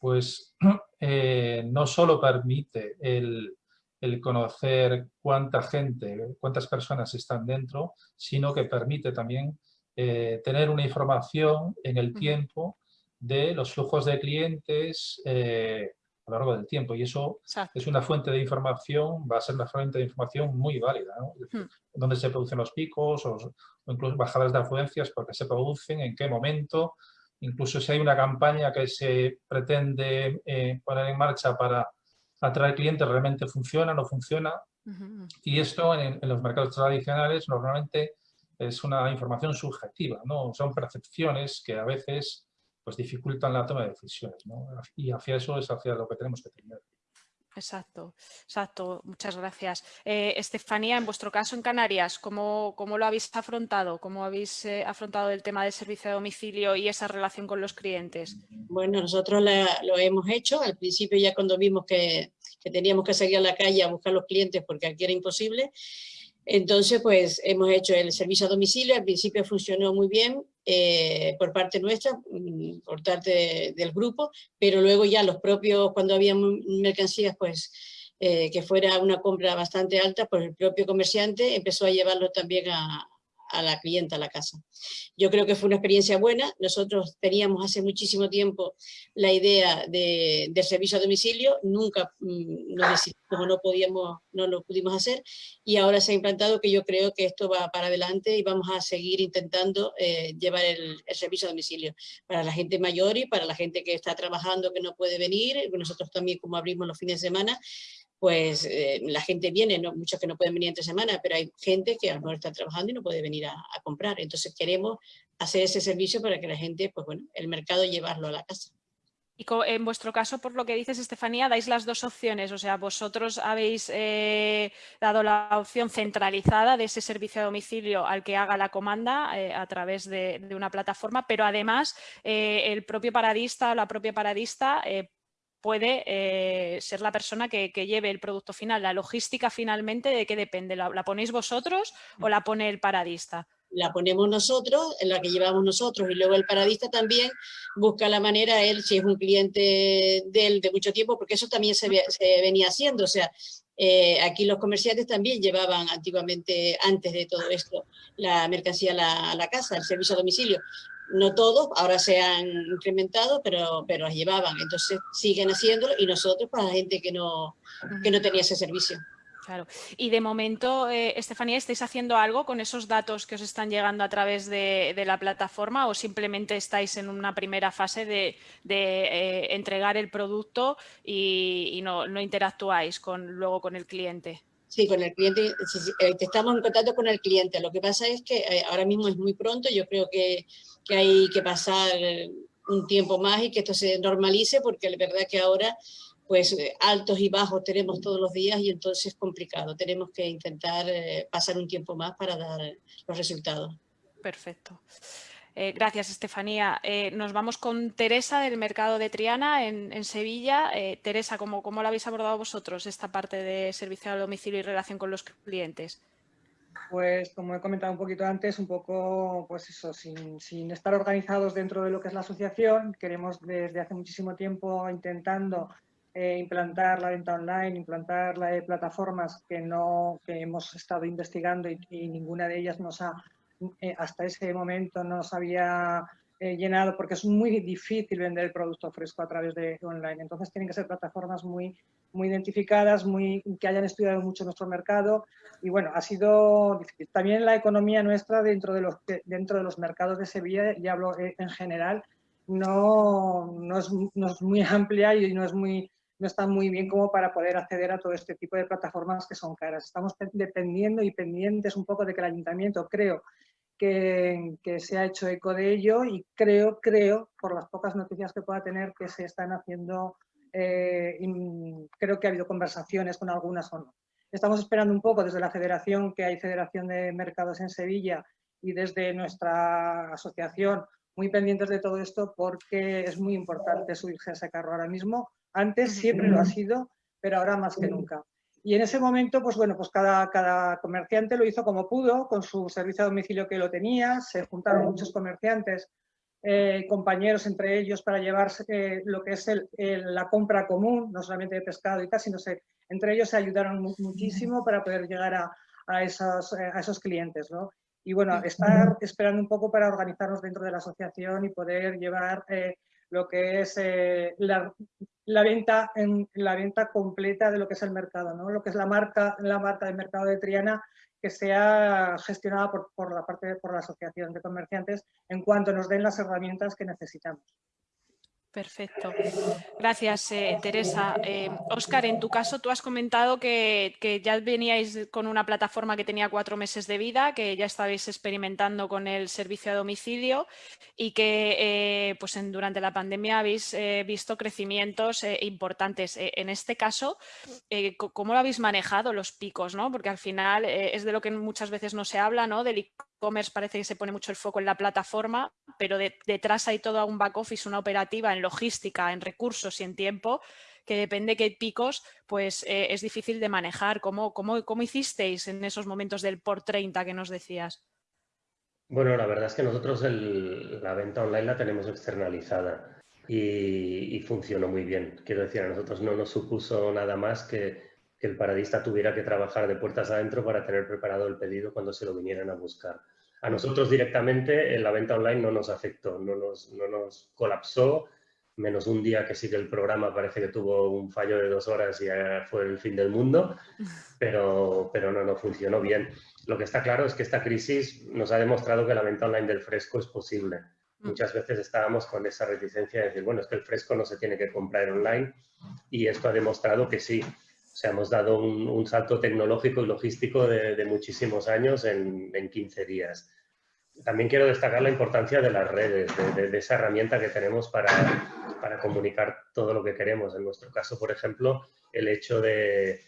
pues eh, no solo permite el, el conocer cuánta gente, cuántas personas están dentro, sino que permite también eh, tener una información en el tiempo de los flujos de clientes eh, a lo largo del tiempo. Y eso es una fuente de información, va a ser una fuente de información muy válida, ¿no? Hmm. Dónde se producen los picos o, incluso bajadas de afluencias, porque se producen, en qué momento, incluso si hay una campaña que se pretende eh, poner en marcha para atraer clientes realmente funciona, no funciona. Y esto en, los mercados tradicionales normalmente es una información subjetiva, ¿no? son percepciones que a veces pues, dificultan la toma de decisiones. ¿no? Y hacia eso es hacia lo que tenemos que tener. Exacto, exacto. Muchas gracias. Eh, Estefanía, en vuestro caso en Canarias, ¿cómo, cómo lo habéis afrontado? ¿Cómo habéis eh, afrontado el tema del servicio de domicilio y esa relación con los clientes? Bueno, nosotros lo hemos hecho. Al principio ya cuando vimos que, que teníamos que salir a la calle a buscar los clientes porque aquí era imposible, entonces, pues hemos hecho el servicio a domicilio, al principio funcionó muy bien eh, por parte nuestra, mm, por parte del grupo, pero luego ya los propios, cuando había mercancías, pues eh, que fuera una compra bastante alta, pues el propio comerciante empezó a llevarlo también a, a la clienta a la casa. Yo creo que fue una experiencia buena. Nosotros teníamos hace muchísimo tiempo la idea de, servicio a domicilio, nunca mm, decidimos, no, podíamos, no lo pudimos hacer y ahora se ha implantado que yo creo que esto va para adelante y vamos a seguir intentando eh, llevar el, servicio a domicilio para la gente mayor y para la gente que está trabajando que no puede venir. Nosotros también como abrimos los fines de semana, pues eh, la gente viene, ¿no? muchos que no pueden venir entre semana, pero hay gente que a lo mejor está trabajando y no puede venir a, comprar. Entonces queremos hacer ese servicio para que la gente, pues bueno, el mercado llevarlo a la casa. Y en vuestro caso, por lo que dices, Estefanía, dais las dos opciones. O sea, vosotros habéis eh, dado la opción centralizada de ese servicio a domicilio al que haga la comanda eh, a través de, una plataforma, pero además el propio paradista o la propia paradista puede eh, ser la persona que, lleve el producto final. La logística finalmente, ¿de qué depende? ¿La, ponéis vosotros o la pone el paradista? la ponemos nosotros, en la que llevamos nosotros, y luego el paradista también busca la manera, él, si es un cliente de él de mucho tiempo, porque eso también se, venía haciendo, o sea, eh, aquí los comerciantes también llevaban antiguamente, antes de todo esto, la mercancía a la, a la casa, el servicio a domicilio. No todos, ahora se han incrementado, pero, pero las llevaban, entonces siguen haciéndolo y nosotros para la gente que no, que no tenía ese servicio. Claro. Y de momento, eh, Estefanía, ¿estáis haciendo algo con esos datos que os están llegando a través de, la plataforma o simplemente estáis en una primera fase de, eh, entregar el producto y, no, interactuáis con, luego con el cliente? Sí, con el cliente, eh, estamos en contacto con el cliente. Lo que pasa es que ahora mismo es muy pronto, yo creo que, que hay que pasar un tiempo más y que esto se normalice porque la verdad que ahora pues eh, altos y bajos tenemos todos los días y entonces es complicado. Tenemos que intentar eh, pasar un tiempo más para dar los resultados. Perfecto. Eh, gracias, Estefanía. nos vamos con Teresa del Mercado de Triana en, Sevilla. Teresa, ¿cómo, ¿cómo lo habéis abordado vosotros esta parte de servicio al domicilio y relación con los clientes? Pues como he comentado un poquito antes, un poco, pues eso, sin, estar organizados dentro de lo que es la asociación, queremos desde hace muchísimo tiempo intentando eh, implantar la venta online, implantar la, plataformas que, no, que hemos estado investigando y, ninguna de ellas nos ha, eh, hasta ese momento nos había eh, llenado porque es muy difícil vender el producto fresco a través de online. Entonces tienen que ser plataformas muy, muy identificadas, muy, que hayan estudiado mucho nuestro mercado y bueno, ha sido difícil. También la economía nuestra dentro de los, dentro de los mercados de Sevilla, y hablo en general, no, no, es, no es muy amplia y no es muy no está muy bien como para poder acceder a todo este tipo de plataformas que son caras. Estamos dependiendo y pendientes un poco de que el ayuntamiento, creo, que, que, se ha hecho eco de ello y creo, creo, por las pocas noticias que pueda tener, que se están haciendo, eh, creo que ha habido conversaciones con algunas o no. Estamos esperando un poco desde la federación, que hay Federación de Mercados en Sevilla, y desde nuestra asociación, muy pendientes de todo esto porque es muy importante subirse a ese carro ahora mismo antes siempre lo ha sido, pero ahora más que nunca. Y en ese momento, pues bueno, pues cada, cada comerciante lo hizo como pudo, con su servicio a domicilio que lo tenía, se juntaron muchos comerciantes, eh, compañeros entre ellos para llevarse eh, lo que es la compra común, no solamente de pescado y tal, sino se, entre ellos se ayudaron muchísimo para poder llegar a, a, esos, eh, a esos clientes, ¿no? Y bueno, estar esperando un poco para organizarnos dentro de la asociación y poder llevar lo que es la, la venta, en, la venta completa de lo que es el mercado, ¿no? lo que es la marca, la marca del mercado de Triana que sea gestionada por, por la parte por la asociación de comerciantes en cuanto nos den las herramientas que necesitamos. Perfecto. Gracias, eh, Teresa. Oscar, eh, en tu caso, tú has comentado que, ya veníais con una plataforma que tenía cuatro meses de vida, que ya estabais experimentando con el servicio a domicilio y que eh, pues durante la pandemia habéis visto crecimientos importantes. en este caso, ¿cómo lo habéis manejado los picos? ¿no? Porque al final es de lo que muchas veces no se habla, ¿no? del e-commerce parece que se pone mucho el foco en la plataforma, pero detrás hay todo un back office, una operativa en logística, en recursos y en tiempo, que depende qué picos, pues eh, es difícil de manejar. ¿Cómo, cómo, cómo hicisteis en esos momentos del por 30 que nos decías? Bueno, la verdad es que nosotros la venta online la tenemos externalizada y, funcionó muy bien. Quiero decir, a nosotros no nos supuso nada más que, que el paradista tuviera que trabajar de puertas adentro para tener preparado el pedido cuando se lo vinieran a buscar. A nosotros directamente en la venta online no nos afectó, no nos, no nos colapsó, menos un día que sí que el programa parece que tuvo un fallo de dos horas y ya fue el fin del mundo, pero, pero no, no funcionó bien. Lo que está claro es que esta crisis nos ha demostrado que la venta online del fresco es posible. Mm. Muchas veces estábamos con esa reticencia de decir, bueno, es que el fresco no se tiene que comprar online y esto ha demostrado que sí. O sea, hemos dado un, salto tecnológico y logístico de, muchísimos años en, en 15 días también quiero destacar la importancia de las redes, de, esa herramienta que tenemos para, para, comunicar todo lo que queremos. En nuestro caso, por ejemplo, el hecho de,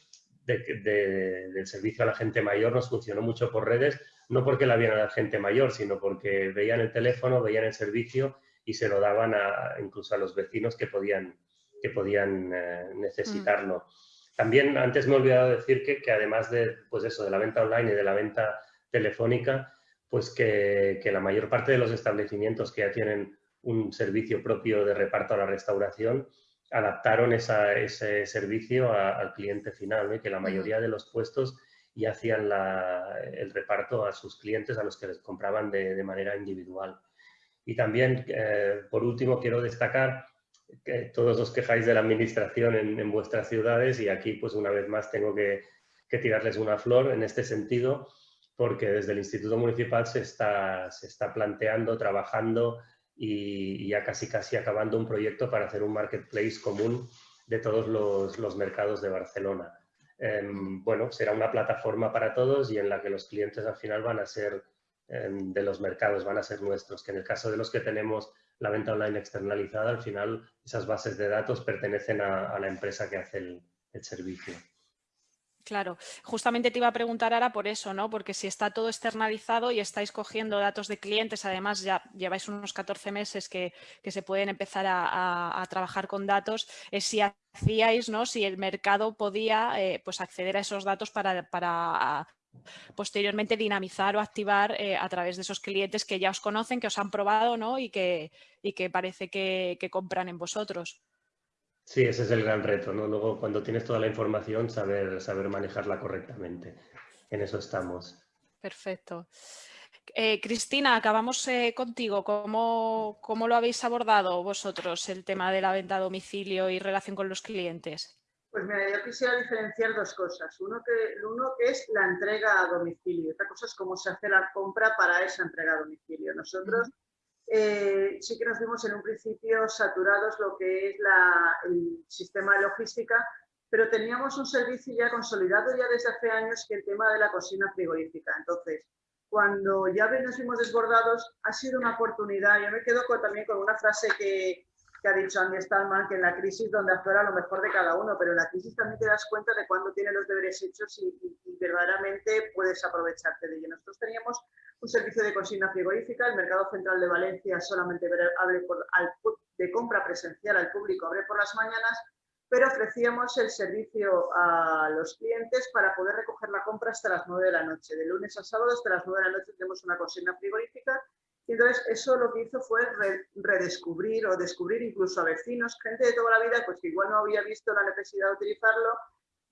del servicio a la gente mayor nos funcionó mucho por redes, no porque la vieran a la gente mayor, sino porque veían el teléfono, veían el servicio y se lo daban a, incluso a los vecinos que podían, que podían eh, necesitarlo. Mm. También antes me he olvidado decir que, que además de, pues eso, de la venta online y de la venta telefónica, pues que, la mayor parte de los establecimientos que ya tienen un servicio propio de reparto a la restauración adaptaron ese servicio al cliente final, que la mayoría de los puestos ya hacían el reparto a sus clientes a los que les compraban de, manera individual. Y también, eh, por último, quiero destacar que todos os quejáis de la administración en, vuestras ciudades y aquí, pues una vez más, tengo que, tirarles una flor en este sentido, porque desde el Instituto Municipal se está, se está planteando, trabajando y, ya casi casi acabando un proyecto para hacer un marketplace común de todos los, mercados de Barcelona. Em, bueno, será una plataforma para todos y en la que los clientes al final van a ser em, de los mercados, van a ser nuestros, que en el caso de los que tenemos la venta online externalizada, al final esas bases de datos pertenecen a, la empresa que hace el servicio. Claro, justamente te iba a preguntar ahora por eso, ¿no? Porque si está todo externalizado y estáis cogiendo datos de clientes, además ya lleváis unos 14 meses que, se pueden empezar a, trabajar con datos, es si hacíais, ¿no? Si el mercado podía eh, pues acceder a esos datos para, posteriormente dinamizar o activar eh, a través de esos clientes que ya os conocen, que os han probado, ¿no? Y que, y que parece que compran en vosotros. Sí, ese es el gran reto, ¿no? Luego, cuando tienes toda la información, saber, saber manejarla correctamente. En eso estamos. Perfecto. Eh, Cristina, acabamos eh, contigo. ¿Cómo, ¿Cómo, lo habéis abordado vosotros el tema de la venta a domicilio y relación con los clientes? Pues mira, yo quisiera diferenciar dos cosas. Uno que, uno que es la entrega a domicilio. Otra cosa es cómo se hace la compra para esa entrega a domicilio. Nosotros eh, sí que nos vimos en un principio saturados lo que es el sistema de logística, pero teníamos un servicio ya consolidado ya desde hace años que el tema de la cocina frigorífica. Entonces, cuando ya nos vimos desbordados, ha sido una oportunidad. Yo me quedo también con una frase que, que ha dicho Andy Stallman, que en la crisis donde aflora lo mejor de cada uno, pero en la crisis también te das cuenta de cuándo tienes los deberes hechos y, verdaderamente puedes aprovecharte de ello. Nosotros teníamos un servicio de consigna frigorífica, el Mercado Central de Valencia solamente abre por, de compra presencial al público, abre por las mañanas, pero ofrecíamos el servicio a los clientes para poder recoger la compra hasta las 9 de la noche. De lunes a sábado hasta las 9 de la noche tenemos una consigna frigorífica y entonces eso lo que hizo fue redescubrir o descubrir incluso a vecinos, gente de toda la vida, pues que igual no había visto la necesidad de utilizarlo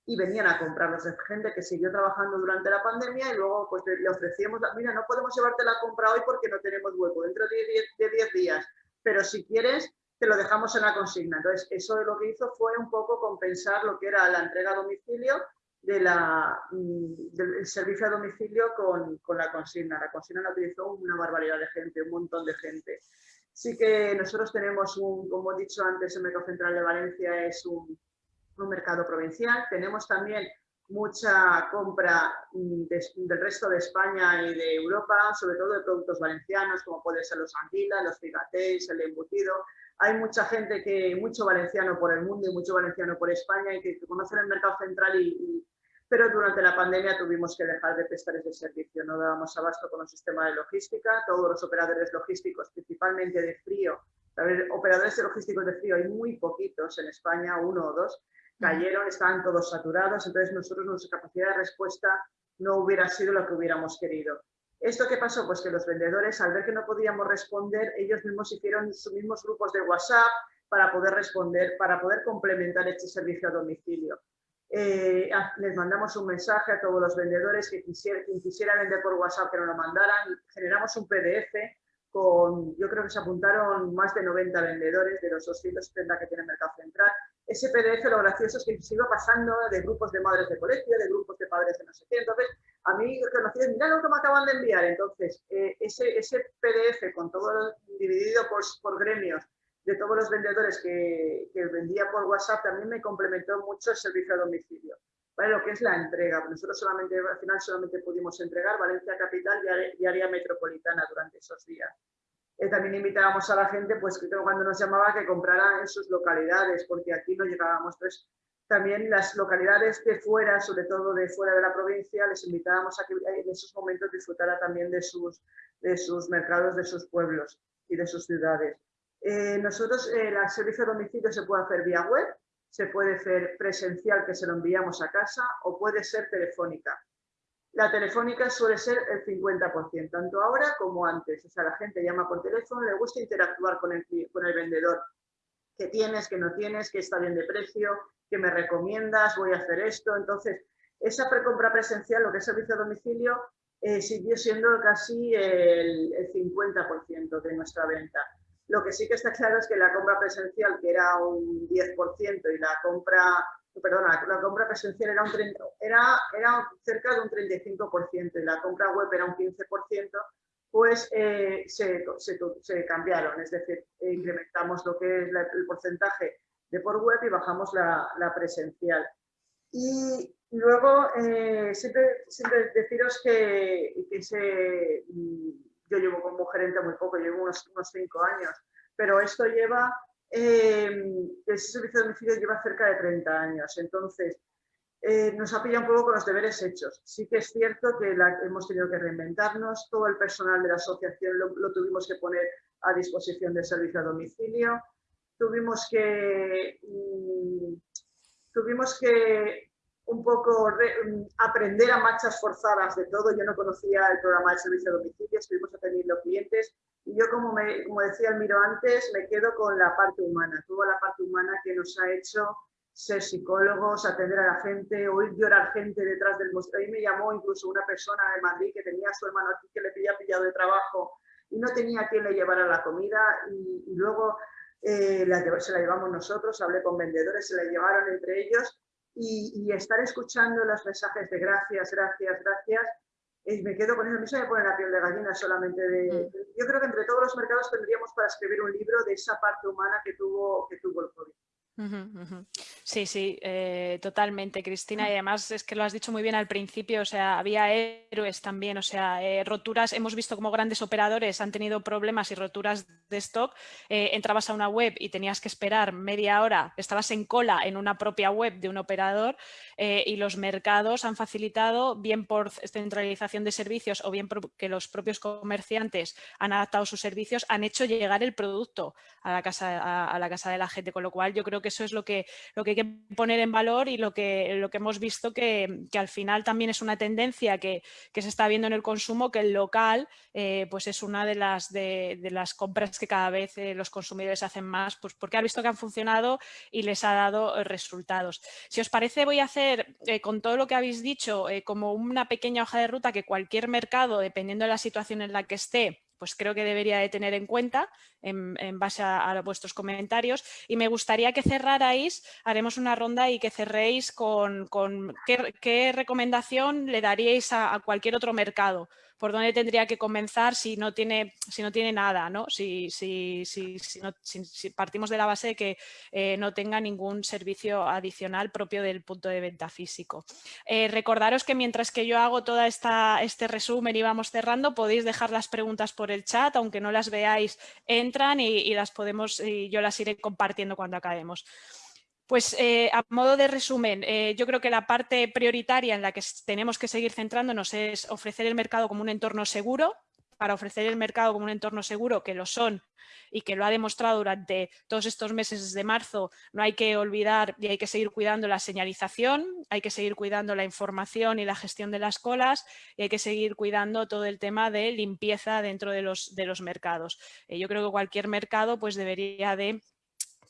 y venían a comprarlos. gente que siguió trabajando durante la pandemia y luego pues le ofrecíamos, mira, no podemos llevarte la compra hoy porque no tenemos hueco, dentro de 10 días, pero si quieres te lo dejamos en la consigna. Entonces eso lo que hizo fue un poco compensar lo que era la entrega a domicilio mm, del servicio a domicilio con, con, la consigna. La consigna la utilizó una barbaridad de gente, un montón de gente. Sí que nosotros tenemos un, como he dicho antes, el Mercado Central de Valencia es un, mercado provincial. Tenemos también mucha compra mm, del resto de España y de Europa, sobre todo de productos valencianos, como pueden ser los anguilas, los figatés, el embutido. Hay mucha gente que, mucho valenciano por el mundo y mucho valenciano por España y que, conocen el mercado central y pero durante la pandemia tuvimos que dejar de prestar ese servicio, no dábamos abasto con el sistema de logística, todos los operadores logísticos, principalmente de frío, operadores de logísticos de frío hay muy poquitos en España, uno o dos, cayeron, estaban todos saturados, entonces nosotros nuestra capacidad de respuesta no hubiera sido lo que hubiéramos querido. ¿Esto qué pasó? Pues que los vendedores, al ver que no podíamos responder, ellos mismos hicieron sus mismos grupos de WhatsApp para poder responder, para poder complementar este servicio a domicilio. Eh, les mandamos un mensaje a todos los vendedores que quisiera, quien quisiera vender por WhatsApp que nos lo mandaran. Generamos un PDF con, yo creo que se apuntaron más de 90 vendedores de los 270 que tiene Mercado Central. Ese PDF lo gracioso es que se iba pasando de grupos de madres de colegio, de grupos de padres de no sé qué. Entonces, a mí conocidos, mira lo que me acaban de enviar. Entonces, eh, ese, ese PDF con todo dividido por, por gremios de todos los vendedores que, vendía por WhatsApp también me complementó mucho el servicio a domicilio. ¿Vale? Lo que es la entrega. Nosotros solamente, al final solamente pudimos entregar Valencia Capital y área metropolitana durante esos días. Eh, también invitábamos a la gente, pues que cuando nos llamaba, que comprara en sus localidades, porque aquí no llegábamos. Entonces, también las localidades de fuera, sobre todo de fuera de la provincia, les invitábamos a que en esos momentos disfrutara también de sus, de sus mercados, de sus pueblos y de sus ciudades. Eh, nosotros, eh, el servicio de domicilio se puede hacer vía web, se puede hacer presencial, que se lo enviamos a casa, o puede ser telefónica. La telefónica suele ser el 50%, tanto ahora como antes. O sea, la gente llama por teléfono, le gusta interactuar con el, con el vendedor. ¿Qué tienes, qué no tienes, qué está bien de precio, qué me recomiendas, voy a hacer esto? Entonces, esa precompra presencial, lo que es servicio a domicilio, eh, siguió siendo casi el 50% de nuestra venta. Lo que sí que está claro es que la compra presencial, que era un 10%, y la compra perdona, la compra presencial era, un era, era cerca de un 35% y la compra web era un 15%, pues eh, se, se, cambiaron, es decir, incrementamos lo que es el porcentaje de por web y bajamos la, la presencial. Y luego, eh, siempre, siempre, deciros que, que se, yo llevo como gerente muy poco, llevo unos, unos cinco años, pero esto lleva eh, ese servicio de domicilio lleva cerca de 30 años, entonces eh, nos ha pillado un poco con los deberes hechos. Sí que es cierto que hemos tenido que reinventarnos, todo el personal de la asociación lo, tuvimos que poner a disposición del servicio a domicilio, tuvimos que, mm, tuvimos que un poco mm, aprender a marchas forzadas de todo. Yo no conocía el programa de servicio a domicilio, estuvimos atendiendo clientes y yo, como, me, como decía Almiro antes, me quedo con la parte humana, toda la parte humana que nos ha hecho ser psicólogos, atender a la gente, oír llorar gente detrás del mostrador. Ahí me llamó incluso una persona de Madrid que tenía a su hermano aquí que le había pillado de trabajo y no tenía quien le llevara la comida y, luego eh, se la llevamos nosotros, hablé con vendedores, se la llevaron entre ellos y, y estar escuchando los mensajes de gracias, gracias, gracias, y me quedo con eso, a mí se me pone la piel de gallina solamente de... Mm. Yo creo que entre todos los mercados tendríamos para escribir un libro de esa parte humana que tuvo, que tuvo el COVID. Sí, sí, eh, totalmente, Cristina. Y además es que lo has dicho muy bien al principio, o sea, había héroes también, o sea, eh, roturas, hemos visto como grandes operadores han tenido problemas y roturas de stock. Eh, entrabas a una web y tenías que esperar media hora, estabas en cola en una propia web de un operador y los mercados han facilitado, bien por centralización de servicios o bien porque los propios comerciantes han adaptado sus servicios, han hecho llegar el producto a la casa, a la casa de la gente, con lo cual yo creo que eso es lo que, lo que hay que poner en valor y lo que, lo que hemos visto que, al final también es una tendencia que, se está viendo en el consumo, que el local eh, pues es una de las, de, las compras que cada vez eh, los consumidores hacen más, pues porque ha visto que han funcionado y les ha dado eh, resultados. Si os parece voy a hacer con todo lo que habéis dicho como una pequeña hoja de ruta que cualquier mercado, dependiendo de la situación en la que esté, pues creo que debería de tener en cuenta en, base a, vuestros comentarios. Y me gustaría que cerrarais, haremos una ronda y que cerréis con, qué, recomendación le daríais a cualquier otro mercado por dónde tendría que comenzar si no tiene, si no tiene nada, ¿no? Si, si, si, si partimos de la base de que eh, no tenga ningún servicio adicional propio del punto de venta físico. Eh, recordaros que mientras que yo hago todo este resumen y vamos cerrando, podéis dejar las preguntas por el chat, aunque no las veáis, entran y, y las podemos, y yo las iré compartiendo cuando acabemos. Pues eh, a modo de resumen, eh, yo creo que la parte prioritaria en la que tenemos que seguir centrándonos es ofrecer el mercado como un entorno seguro, para ofrecer el mercado como un entorno seguro, que lo son y que lo ha demostrado durante todos estos meses de marzo, no hay que olvidar y hay que seguir cuidando la señalización, hay que seguir cuidando la información y la gestión de las colas y hay que seguir cuidando todo el tema de limpieza dentro de los, mercados. Eh, yo creo que cualquier mercado pues debería de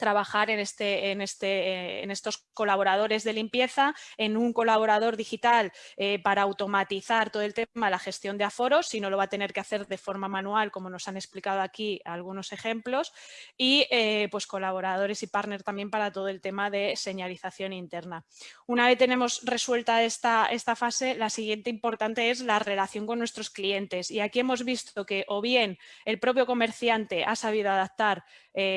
trabajar en, este, en, este, en estos colaboradores de limpieza, en un colaborador digital eh, para automatizar todo el tema de la gestión de aforos, si no lo va a tener que hacer de forma manual, como nos han explicado aquí algunos ejemplos, y eh, pues colaboradores y partners también para todo el tema de señalización interna. Una vez tenemos resuelta esta, esta fase, la siguiente importante es la relación con nuestros clientes y aquí hemos visto que o bien el propio comerciante ha sabido adaptar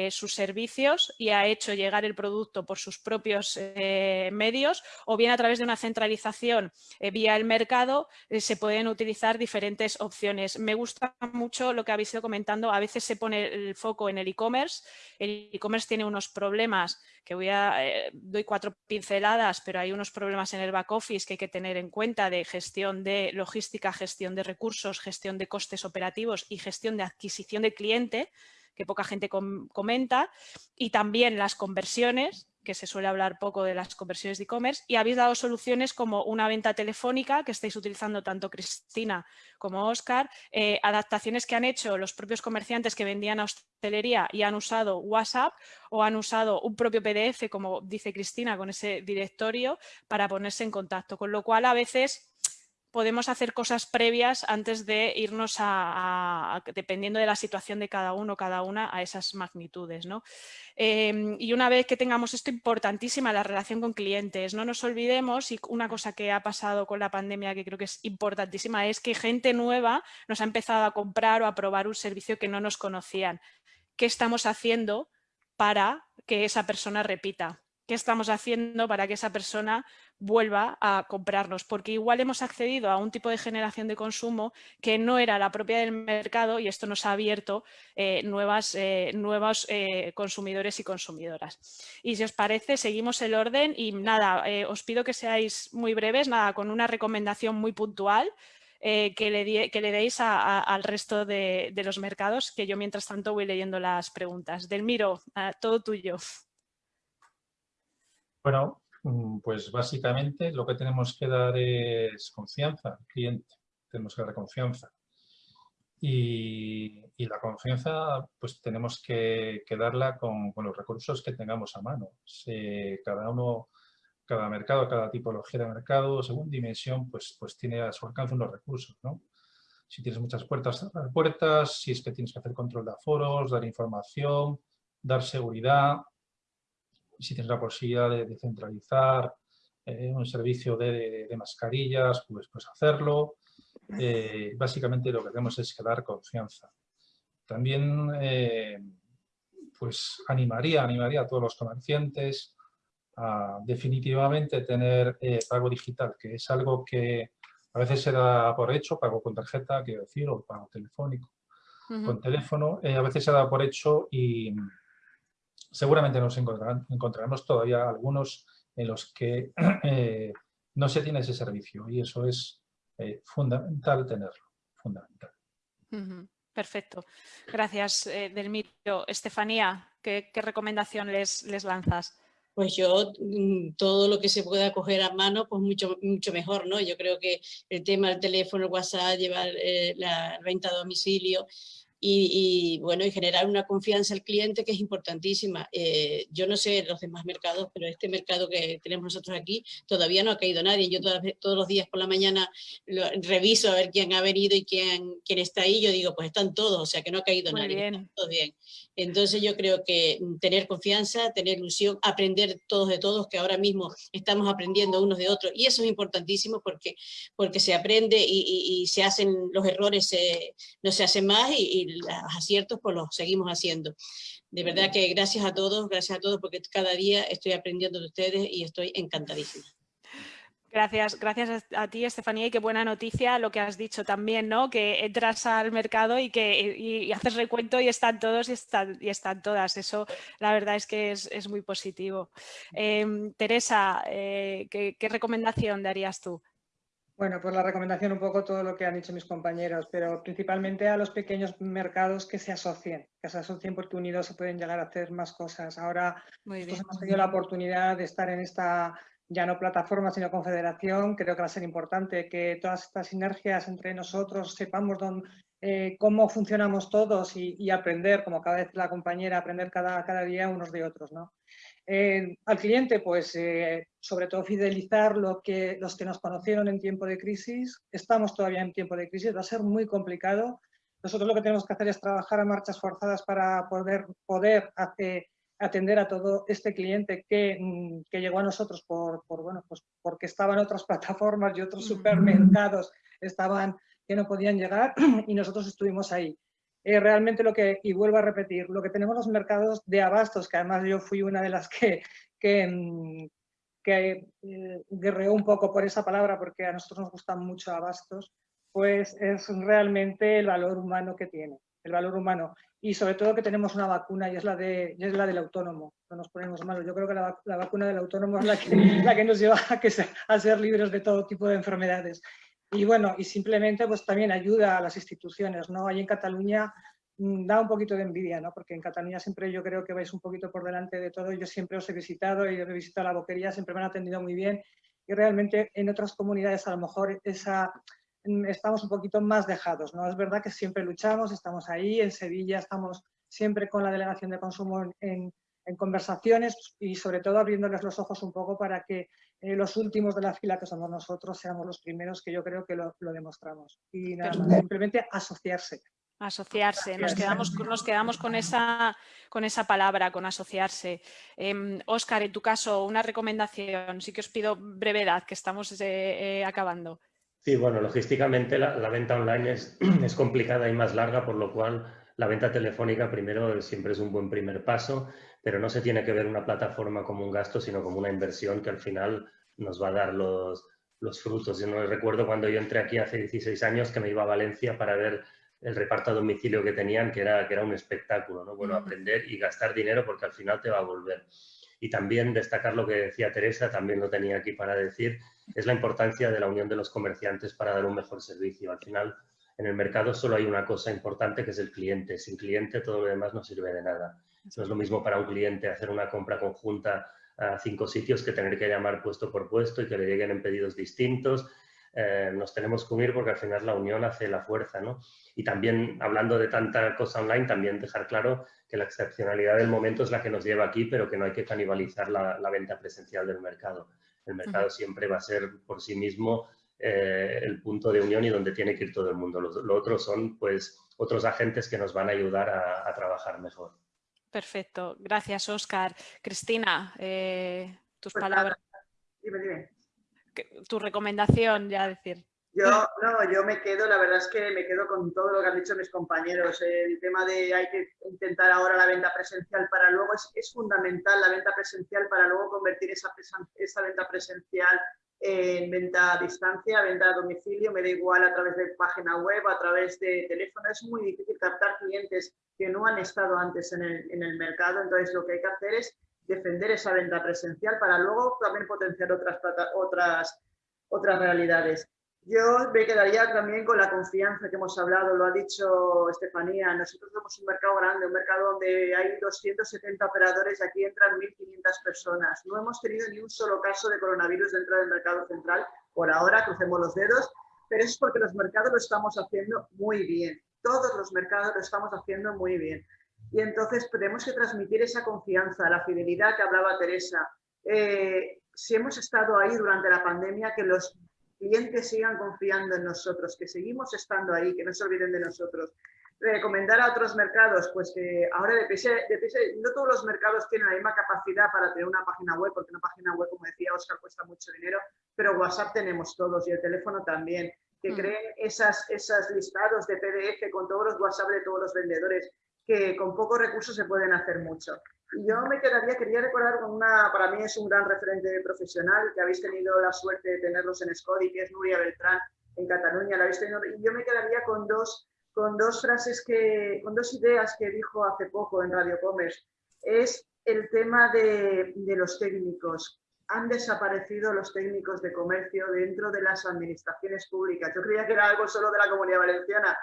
sus servicios y ha hecho llegar el producto por sus propios eh, medios o bien a través de una centralización eh, vía el mercado eh, se pueden utilizar diferentes opciones. Me gusta mucho lo que habéis ido comentando, a veces se pone el foco en el e-commerce, el e-commerce tiene unos problemas que voy a, doy cuatro pinceladas, pero hay unos problemas en el back office que hay que tener en cuenta de gestión de logística, gestión de recursos, gestión de costes operativos y gestión de adquisición de cliente que poca gente comenta, y también las conversiones, que se suele hablar poco de las conversiones de e-commerce, y habéis dado soluciones como una venta telefónica que estáis utilizando tanto Cristina como Oscar, eh, adaptaciones que han hecho los propios comerciantes que vendían a hostelería y han usado WhatsApp o han usado un propio PDF, como dice Cristina, con ese directorio para ponerse en contacto, con lo cual a veces podemos hacer cosas previas antes de irnos a, dependiendo de la situación de cada uno, cada una, a esas magnitudes. ¿no? Em, y una vez que tengamos esto, importantísima la relación con clientes. No nos olvidemos, y una cosa que ha pasado con la pandemia que creo que es importantísima, es que gente nueva nos ha empezado a comprar o a probar un servicio que no nos conocían. ¿Qué estamos haciendo para que esa persona repita? Qué estamos haciendo para que esa persona vuelva a comprarnos, porque igual hemos accedido a un tipo de generación de consumo que no era la propia del mercado y esto nos ha abierto eh, nuevas, eh, nuevos eh, consumidores y consumidoras. Y si os parece, seguimos el orden y nada, os pido que seáis muy breves, nada, con una recomendación muy puntual que, le que, le deis al resto de, de, los mercados, que yo mientras tanto voy leyendo las preguntas. Delmiro, todo tuyo. Bueno, mm, pues básicamente lo que tenemos que dar es confianza al cliente, tenemos que dar confianza. Y, la confianza pues tenemos que, darla con, los recursos que tengamos a mano. cada uno, cada mercado, cada tipología de mercado, según dimensión, pues, pues tiene a su alcance unos recursos, ¿no? Si tienes muchas puertas, cerrar puertas, si es que tienes que hacer control de aforos, dar información, dar seguridad, si tienes la posibilidad de, centralizar eh, un servicio de, mascarillas, pues, pues hacerlo. Eh, básicamente lo que hacemos es dar confianza. También eh, pues animaría, animaría a todos los comerciantes a definitivamente tener pago digital, que es algo que a veces se da por hecho, pago con tarjeta, quiero decir, o pago telefónico, con teléfono, a veces se da por hecho y, seguramente nos encontraremos todavía algunos en los que eh, no se tiene ese servicio y eso es eh, fundamental tenerlo, fundamental. Perfecto. Gracias, eh, Delmiro. Estefanía, ¿qué, recomendación les, les lanzas? Pues yo, mm, todo lo que se pueda coger a mano, pues mucho, mucho mejor, ¿no? Yo creo que el tema del teléfono, el WhatsApp, llevar la venta a domicilio, y, bueno, y generar una confianza al cliente que es importantísima. Eh, yo no sé los demás mercados, pero este mercado que tenemos nosotros aquí todavía no ha caído nadie. Yo todos los días por la mañana reviso a ver quién ha venido y quién, quién está ahí. Yo digo, pues están todos, o sea que no ha caído nadie. Bien. Todo bien. Entonces yo creo que tener confianza, tener ilusión, aprender todos de todos, que ahora mismo estamos aprendiendo unos de otros. Y eso es importantísimo porque, porque se aprende y, se hacen los errores, no se hacen más y los aciertos pues los seguimos haciendo. De verdad que gracias a todos, gracias a todos porque cada día estoy aprendiendo de ustedes y estoy encantadísima. Gracias, gracias a ti, Estefanía, y qué buena noticia lo que has dicho también, ¿no? Que entras al mercado y que haces recuento y están todos y están, y están todas. Eso, la verdad es que es, muy positivo. Em, Teresa, eh, ¿qué, ¿qué, recomendación darías tú? Bueno, pues la recomendación un poco todo lo que han dicho mis compañeros, pero principalmente a los pequeños mercados que se asocien, que se asocien porque unidos se pueden llegar a hacer más cosas. Ahora hemos tenido la oportunidad de estar en esta ya no plataforma sino confederación, creo que va a ser importante que todas estas sinergias entre nosotros sepamos dónde, eh, cómo funcionamos todos y, aprender, como cada vez la compañera, aprender cada, cada día unos de otros. ¿no? Eh, al cliente, pues eh, sobre todo fidelizar lo que, los que nos conocieron en tiempo de crisis. Estamos todavía en tiempo de crisis, va a ser muy complicado. Nosotros lo que tenemos que hacer es trabajar a marchas forzadas para poder, poder atender a todo este cliente que, mm, que llegó a nosotros por, por, bueno, pues porque estaban otras plataformas y otros supermercados estaban que no podían llegar y nosotros estuvimos ahí. Eh, realmente lo que, y vuelvo a repetir, lo que tenemos los mercados de abastos, que además yo fui una de las que, que, mm, que eh, guerreó un poco por esa palabra porque a nosotros nos gustan mucho abastos, pues es realmente el valor humano que tiene, el valor humano. Y sobre todo que tenemos una vacuna y es la, de, es la del autónomo, no nos ponemos malos. Yo creo que la, vacuna del autónomo es la que, la que nos lleva a, que, a ser libres de todo tipo de enfermedades. Y bueno, y simplemente pues también ayuda a las instituciones, ¿no? Ahí en Cataluña mm, da un poquito de envidia, ¿no? porque en Cataluña siempre yo creo que vais un poquito por delante de todo. Yo siempre os he visitado y he visitado la boquería, siempre me han atendido muy bien y realmente en otras comunidades a lo mejor esa, estamos un poquito más dejados. ¿no? Es verdad que siempre luchamos, estamos ahí, en Sevilla estamos siempre con la delegación de consumo en, en conversaciones y sobre todo abriéndoles los ojos un poco para que eh, los últimos de la fila, que somos nosotros, seamos los primeros, que yo creo que lo, demostramos. Y nada simplemente asociarse. Asociarse, nos quedamos, nos quedamos con, esa, con esa palabra, con asociarse. Oscar, em, en tu caso, una recomendación, sí que os pido brevedad, que estamos eh, eh, acabando. Sí, bueno, logísticamente la, la venta online es, es, complicada y más larga, por lo cual la venta telefónica primero siempre es un buen primer paso pero no se tiene que ver una plataforma como un gasto, sino como una inversión que al final nos va a dar los, los frutos. Yo no recuerdo cuando yo entré aquí hace 16 años que me iba a Valencia para ver el reparto a domicilio que tenían, que era, que era un espectáculo, ¿no? Bueno, aprender y gastar dinero porque al final te va a volver. Y también destacar lo que decía Teresa, también lo tenía aquí para decir, es la importancia de la unión de los comerciantes para dar un mejor servicio. Al final, en el mercado solo hay una cosa importante que es el cliente. Sin cliente todo lo demás no sirve de nada. No es lo mismo para un cliente hacer una compra conjunta a cinco sitios que tener que llamar puesto por puesto y que le lleguen en pedidos distintos. Eh, nos tenemos que unir porque al final la unión hace la fuerza. ¿no? Y también, hablando de tanta cosa online, también dejar claro que la excepcionalidad del momento es la que nos lleva aquí, pero que no hay que canibalizar la, venta presencial del mercado. El mercado siempre va a ser por sí mismo eh, el punto de unión y donde tiene que ir todo el mundo. Lo, otro son pues otros agentes que nos van a ayudar a trabajar mejor. Perfecto, gracias Oscar. Cristina, eh, tus pues palabras. Dime, dime. Tu recomendación, ya decir. Yo, no, yo me quedo, la verdad es que me quedo con todo lo que han dicho mis compañeros. El tema de hay que intentar ahora la venta presencial para luego, es, es fundamental la venta presencial para luego convertir esa, esa venta presencial en venta a distancia, venta a domicilio, me da igual a través de página web, a través de teléfono. Es muy difícil captar clientes que no han estado antes en el, en el mercado, entonces lo que hay que hacer es defender esa venta presencial para luego también potenciar otras, otras, otras realidades. Yo me quedaría también con la confianza que hemos hablado, lo ha dicho Estefanía. Nosotros somos un mercado grande, un mercado donde hay 270 operadores y aquí entran 1.500 personas. No hemos tenido ni un solo caso de coronavirus dentro del mercado central. Por ahora, crucemos los dedos, pero es porque los mercados lo estamos haciendo muy bien. Todos los mercados lo estamos haciendo muy bien. Y entonces tenemos que transmitir esa confianza, la fidelidad que hablaba Teresa. Eh, si hemos estado ahí durante la pandemia, que los clientes sigan confiando en nosotros, que seguimos estando ahí, que no se olviden de nosotros. Recomendar a otros mercados, pues que ahora de de no todos los mercados tienen la misma capacidad para tener una página web, porque una página web, como decía Oscar, cuesta mucho dinero, pero WhatsApp tenemos todos y el teléfono también. Que mm. creen esas, esas listados de PDF con todos los WhatsApp de todos los vendedores, que con pocos recursos se pueden hacer mucho. Yo me quedaría, quería recordar con una, para mí es un gran referente profesional, que habéis tenido la suerte de tenerlos en Scodi, que es Nuria Beltrán, en Cataluña, la habéis tenido, y yo me quedaría con dos, con dos frases que, con dos ideas que dijo hace poco en Radio Commerce. Es el tema de, de los técnicos. Han desaparecido los técnicos de comercio dentro de las administraciones públicas. Yo creía que era algo solo de la Comunidad Valenciana,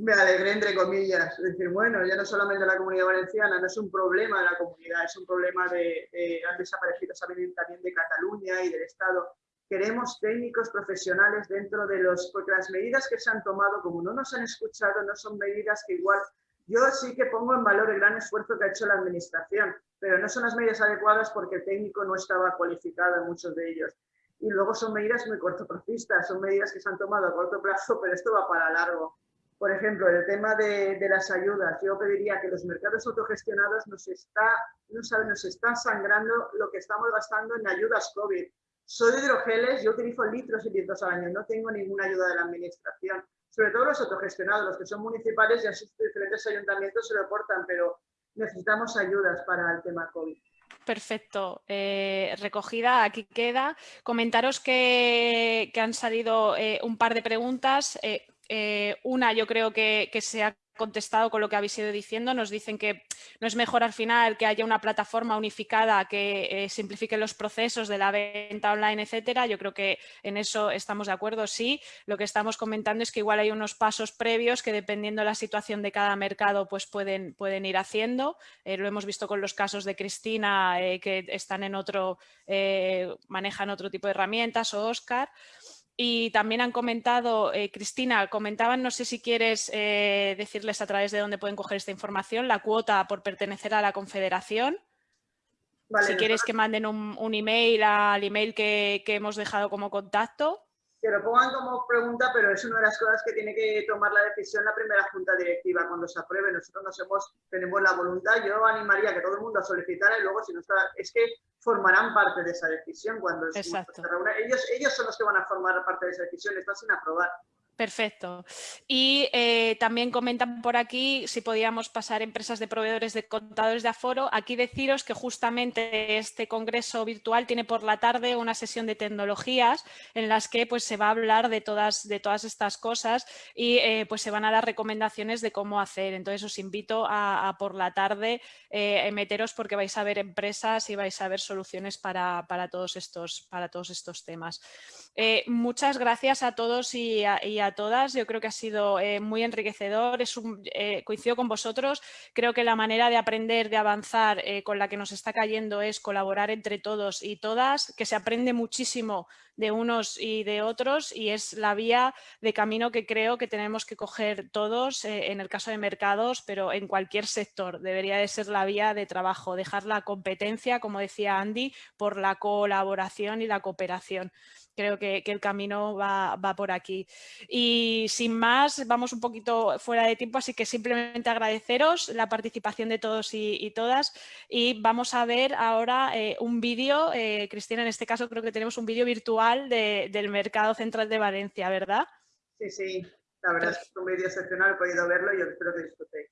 me alegré entre comillas, decir, bueno, ya no solamente la comunidad valenciana, no es un problema de la comunidad, es un problema de, de han desaparecido también de Cataluña y del Estado. Queremos técnicos profesionales dentro de los, porque las medidas que se han tomado, como no nos han escuchado, no son medidas que igual, yo sí que pongo en valor el gran esfuerzo que ha hecho la administración, pero no son las medidas adecuadas porque el técnico no estaba cualificado en muchos de ellos. Y luego son medidas muy cortoplacistas, son medidas que se han tomado a corto plazo, pero esto va para largo. Por ejemplo, el tema de, las ayudas, yo pediría que los mercados autogestionados nos está, no saben, nos están sangrando lo que estamos gastando en ayudas COVID. Soy de hidrogeles, yo utilizo litros y litros al año, no tengo ninguna ayuda de la administración. Sobre todo los autogestionados, los que son municipales y a sus diferentes ayuntamientos se lo aportan, pero necesitamos ayudas para el tema COVID. Perfecto. Eh, recogida, aquí queda. Comentaros que, han salido eh, un par de preguntas. Eh, eh, una yo creo que, se ha contestado con lo que habéis ido diciendo. Nos dicen que no es mejor al final que haya una plataforma unificada que eh, simplifique los procesos de la venta online, etcétera. Yo creo que en eso estamos de acuerdo, sí. Lo que estamos comentando es que igual hay unos pasos previos que dependiendo de la situación de cada mercado pues pueden, pueden ir haciendo. Eh, lo hemos visto con los casos de Cristina que están en otro, manejan otro tipo de herramientas o Oscar. Y también han comentado, eh, Cristina, comentaban, no sé si quieres eh, decirles a través de dónde pueden coger esta información, la cuota por pertenecer a la confederación. si quieres que manden un, email al email que, que hemos dejado como contacto que lo pongan como pregunta, pero es una de las cosas que tiene que tomar la decisión la primera junta directiva cuando se apruebe. Nosotros nos hemos, tenemos la voluntad, yo animaría a que todo el mundo solicitara y luego si no está, es que formarán parte de esa decisión cuando se reúna. Ellos, ellos son los que van a formar parte de esa decisión, está sin aprobar. Perfecto. Y eh, también comentan por aquí si podíamos pasar empresas de proveedores de contadores de aforo. Aquí deciros que justamente este congreso virtual tiene por la tarde una sesión de tecnologías en las que pues, se va a hablar de todas, de todas estas cosas y eh, pues, se van a dar recomendaciones de cómo hacer. Entonces os invito a, por la tarde eh, meteros porque vais a ver empresas y vais a ver soluciones para, todos, estos, para todos estos temas. muchas gracias a todos y a todas. Yo creo que ha sido eh, muy enriquecedor. Es un, eh, coincido con vosotros. Creo que la manera de aprender, de avanzar eh, con la que nos está cayendo es colaborar entre todos y todas, que se aprende muchísimo de unos y de otros y es la vía de camino que creo que tenemos que coger todos en el caso de mercados, pero en cualquier sector debería de ser la vía de trabajo, dejar la competencia, como decía Andy, por la colaboración y la cooperación creo que, el camino va, por aquí. Y sin más, vamos un poquito fuera de tiempo, así que simplemente agradeceros la participación de todos y, todas. Y vamos a ver ahora eh, un vídeo, eh, Cristina, en este caso creo que tenemos un vídeo virtual del Mercado Central de Valencia, ¿verdad? Sí, sí, la verdad es que un vídeo excepcional, he podido verlo y yo espero que disfrutéis.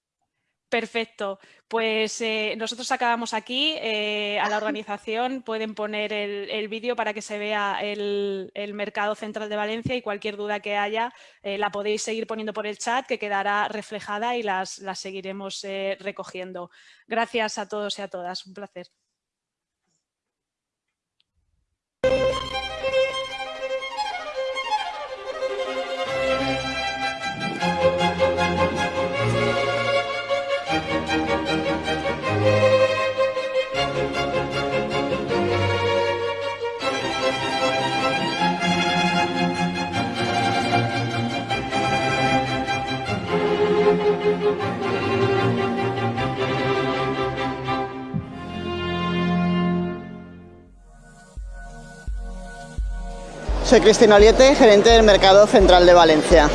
Perfecto, pues eh, nosotros acabamos aquí, eh, a la organización pueden poner el, vídeo para que se vea el, Mercado Central de Valencia y cualquier duda que haya eh, la podéis seguir poniendo por el chat que quedará reflejada y las, las seguiremos recogiendo. Gracias a todos y a todas, un placer. Soy Cristina Oliete, gerente del Mercado Central de Valencia.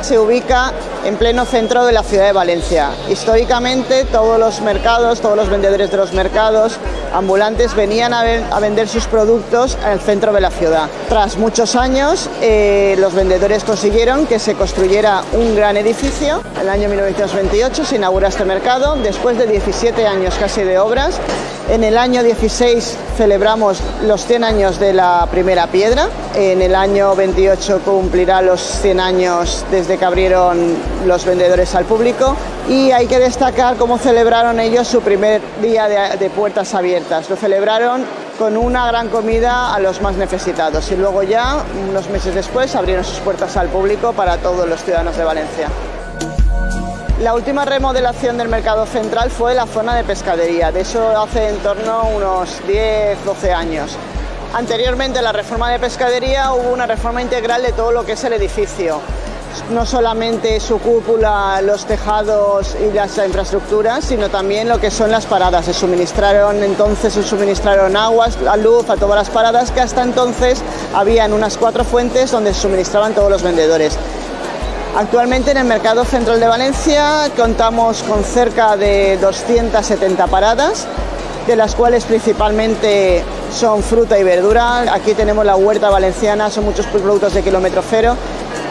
Se ubica en pleno centro de la ciudad de Valencia. Históricamente todos los mercados, todos los vendedores de los mercados ambulantes venían a, vender sus productos al centro de la ciudad. Tras muchos años eh, los vendedores consiguieron que se construyera un gran edificio. En el año 1928 se inaugura este mercado después de 17 años casi de obras en el año 16 celebramos los 100 años de la primera piedra. En el año 28 cumplirá los 100 años desde que abrieron los vendedores al público. Y hay que destacar cómo celebraron ellos su primer día de, puertas abiertas. Lo celebraron con una gran comida a los más necesitados y luego ya, unos meses después, abrieron sus puertas al público para todos los ciudadanos de Valencia. La última remodelación del mercado central fue la zona de pescadería, de eso hace en torno a unos 10-12 años. Anteriormente a la reforma de pescadería hubo una reforma integral de todo lo que es el edificio, no solamente su cúpula, los tejados y las infraestructuras, sino también lo que son las paradas. Se suministraron entonces se suministraron aguas, la luz a todas las paradas que hasta entonces habían unas cuatro fuentes donde se suministraban todos los vendedores. Actualmente en el Mercado Central de Valencia contamos con cerca de 270 paradas, de las cuales principalmente son fruta y verdura. Aquí tenemos la huerta valenciana, son muchos productos de kilómetro cero.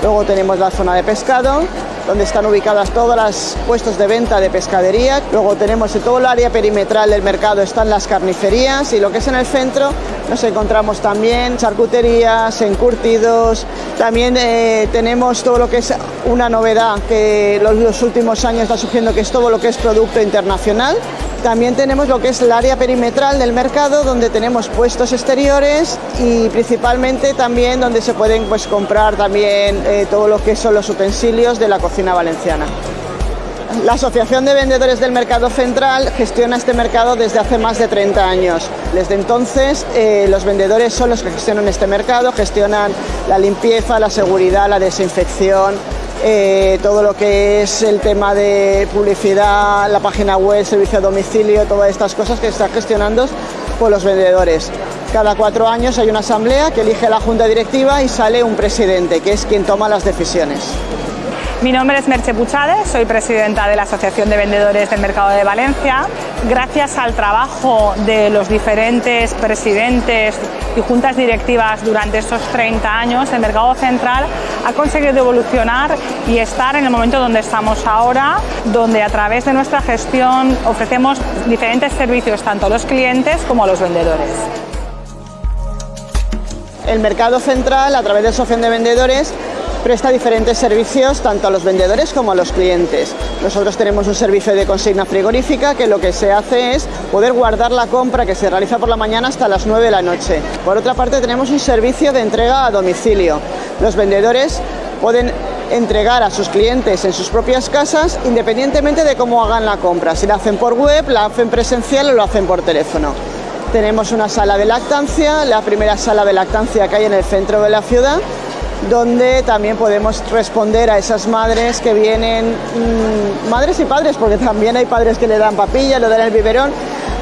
Luego tenemos la zona de pescado donde están ubicadas todas las puestos de venta de pescadería. Luego tenemos en todo el área perimetral del mercado están las carnicerías y lo que es en el centro nos encontramos también charcuterías, encurtidos, también eh, tenemos todo lo que es una novedad que los, los últimos años está surgiendo, que es todo lo que es producto internacional. También tenemos lo que es el área perimetral del mercado, donde tenemos puestos exteriores y principalmente también donde se pueden pues, comprar también eh, todo lo que son los utensilios de la cocina valenciana. La Asociación de Vendedores del Mercado Central gestiona este mercado desde hace más de 30 años. Desde entonces eh, los vendedores son los que gestionan este mercado, gestionan la limpieza, la seguridad, la desinfección, eh, todo lo que es el tema de publicidad, la página web, servicio a domicilio, todas estas cosas que están gestionando por los vendedores. Cada cuatro años hay una asamblea que elige la junta directiva y sale un presidente, que es quien toma las decisiones. Mi nombre es Merche Puchade, soy presidenta de la Asociación de Vendedores del Mercado de Valencia. Gracias al trabajo de los diferentes presidentes y juntas directivas durante estos 30 años, el Mercado Central ha conseguido evolucionar y estar en el momento donde estamos ahora, donde a través de nuestra gestión ofrecemos diferentes servicios tanto a los clientes como a los vendedores. El Mercado Central, a través de la Asociación de Vendedores, presta diferentes servicios tanto a los vendedores como a los clientes. Nosotros tenemos un servicio de consigna frigorífica que lo que se hace es poder guardar la compra que se realiza por la mañana hasta las 9 de la noche. Por otra parte tenemos un servicio de entrega a domicilio. Los vendedores pueden entregar a sus clientes en sus propias casas independientemente de cómo hagan la compra, si la hacen por web, la hacen presencial o lo hacen por teléfono. Tenemos una sala de lactancia, la primera sala de lactancia que hay en el centro de la ciudad, donde también podemos responder a esas madres que vienen, mmm, madres y padres, porque también hay padres que le dan papilla, le dan el biberón,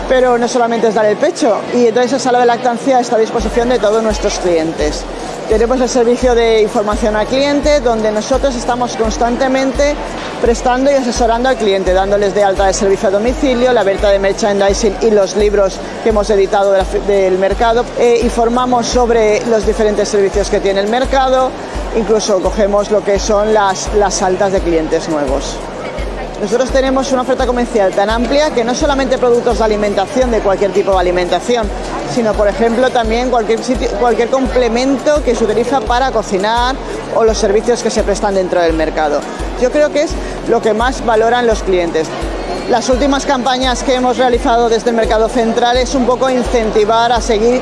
pero no solamente es dar el pecho. Y entonces esa sala de lactancia está a disposición de todos nuestros clientes. Tenemos el servicio de información al cliente, donde nosotros estamos constantemente prestando y asesorando al cliente, dándoles de alta de servicio a domicilio, la venta de merchandising y los libros que hemos editado del mercado. Eh, informamos sobre los diferentes servicios que tiene el mercado, incluso cogemos lo que son las, las altas de clientes nuevos. Nosotros tenemos una oferta comercial tan amplia que no solamente productos de alimentación, de cualquier tipo de alimentación, sino por ejemplo también cualquier, cualquier complemento que se utiliza para cocinar o los servicios que se prestan dentro del mercado. Yo creo que es lo que más valoran los clientes. Las últimas campañas que hemos realizado desde el Mercado Central es un poco incentivar a seguir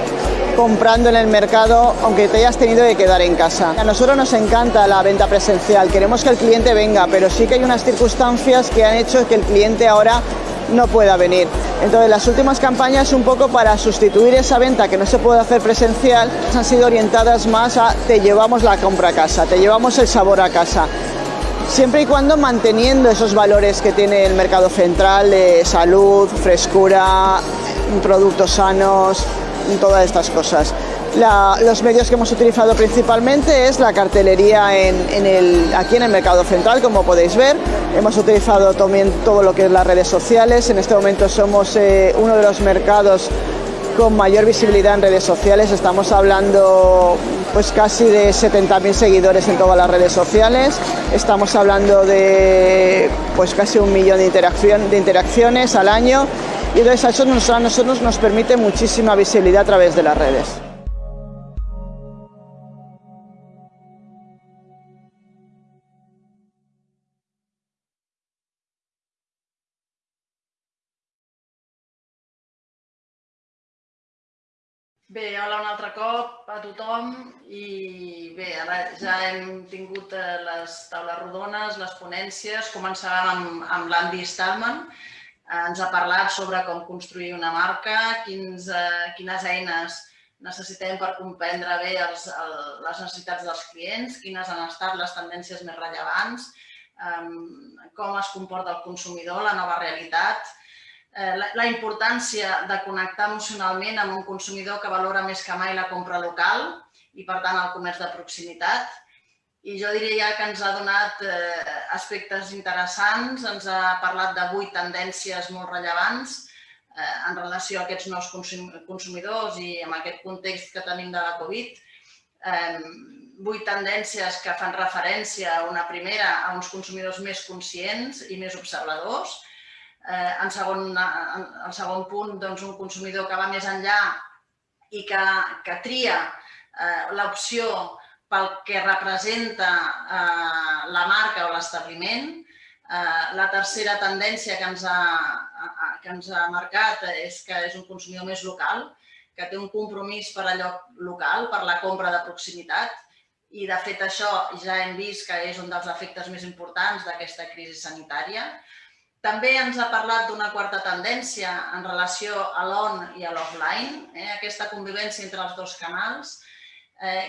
comprando en el mercado aunque te hayas tenido que quedar en casa. A nosotros nos encanta la venta presencial, queremos que el cliente venga, pero sí que hay unas circunstancias que han hecho que el cliente ahora no pueda venir. Entonces las últimas campañas un poco para sustituir esa venta que no se puede hacer presencial han sido orientadas más a te llevamos la compra a casa, te llevamos el sabor a casa. Siempre y cuando manteniendo esos valores que tiene el mercado central de salud, frescura, productos sanos, todas estas cosas. Los medios que hemos utilizado principalmente es la cartelería aquí en el mercado central, como podéis ver. Hemos utilizado también todo lo que es las redes sociales. En este momento somos eh, uno de los mercados con mayor visibilidad en redes sociales. Estamos hablando pues casi de 70.000 seguidores en todas las redes sociales. Estamos hablando de pues casi un millón de, interacción, de interacciones al año y entonces eso nos, a nosotros nos permite muchísima visibilidad a través de las redes. Bé, hola un altre cop a tothom i bé, ara ja hem tingut eh, les taules rodones, les ponències, començàvem amb, amb l'Andy Stallman, eh, ens ha parlat sobre com construir una marca, quins, eh, quines eines necessitem per comprendre bé els, el, les necessitats dels clients, quines han estat les tendències més rellevants, com es comporta el consumidor, la nova realitat, la, la importància de connectar emocionalment amb un consumidor que valora més que mai la compra local i, per tant, el comerç de proximitat. I jo diria ja que ens ha donat eh, aspectes interessants, ens ha parlat de vuit tendències molt rellevants eh, en relació a aquests nous consumidors i amb aquest context que tenim de la Covid. vuit tendències que fan referència a una primera, a uns consumidors més conscients i més observadors. Eh, en, segon, en, segon punt, doncs, un consumidor que va més enllà i que, que tria eh, l'opció pel que representa eh, la marca o l'establiment. Eh, la tercera tendència que ens, ha, que ens ha marcat és que és un consumidor més local, que té un compromís per allò local, per la compra de proximitat, i de fet això ja hem vist que és un dels efectes més importants d'aquesta crisi sanitària. També ens ha parlat d'una quarta tendència en relació a l'on i a l'offline, eh? aquesta convivència entre els dos canals, eh,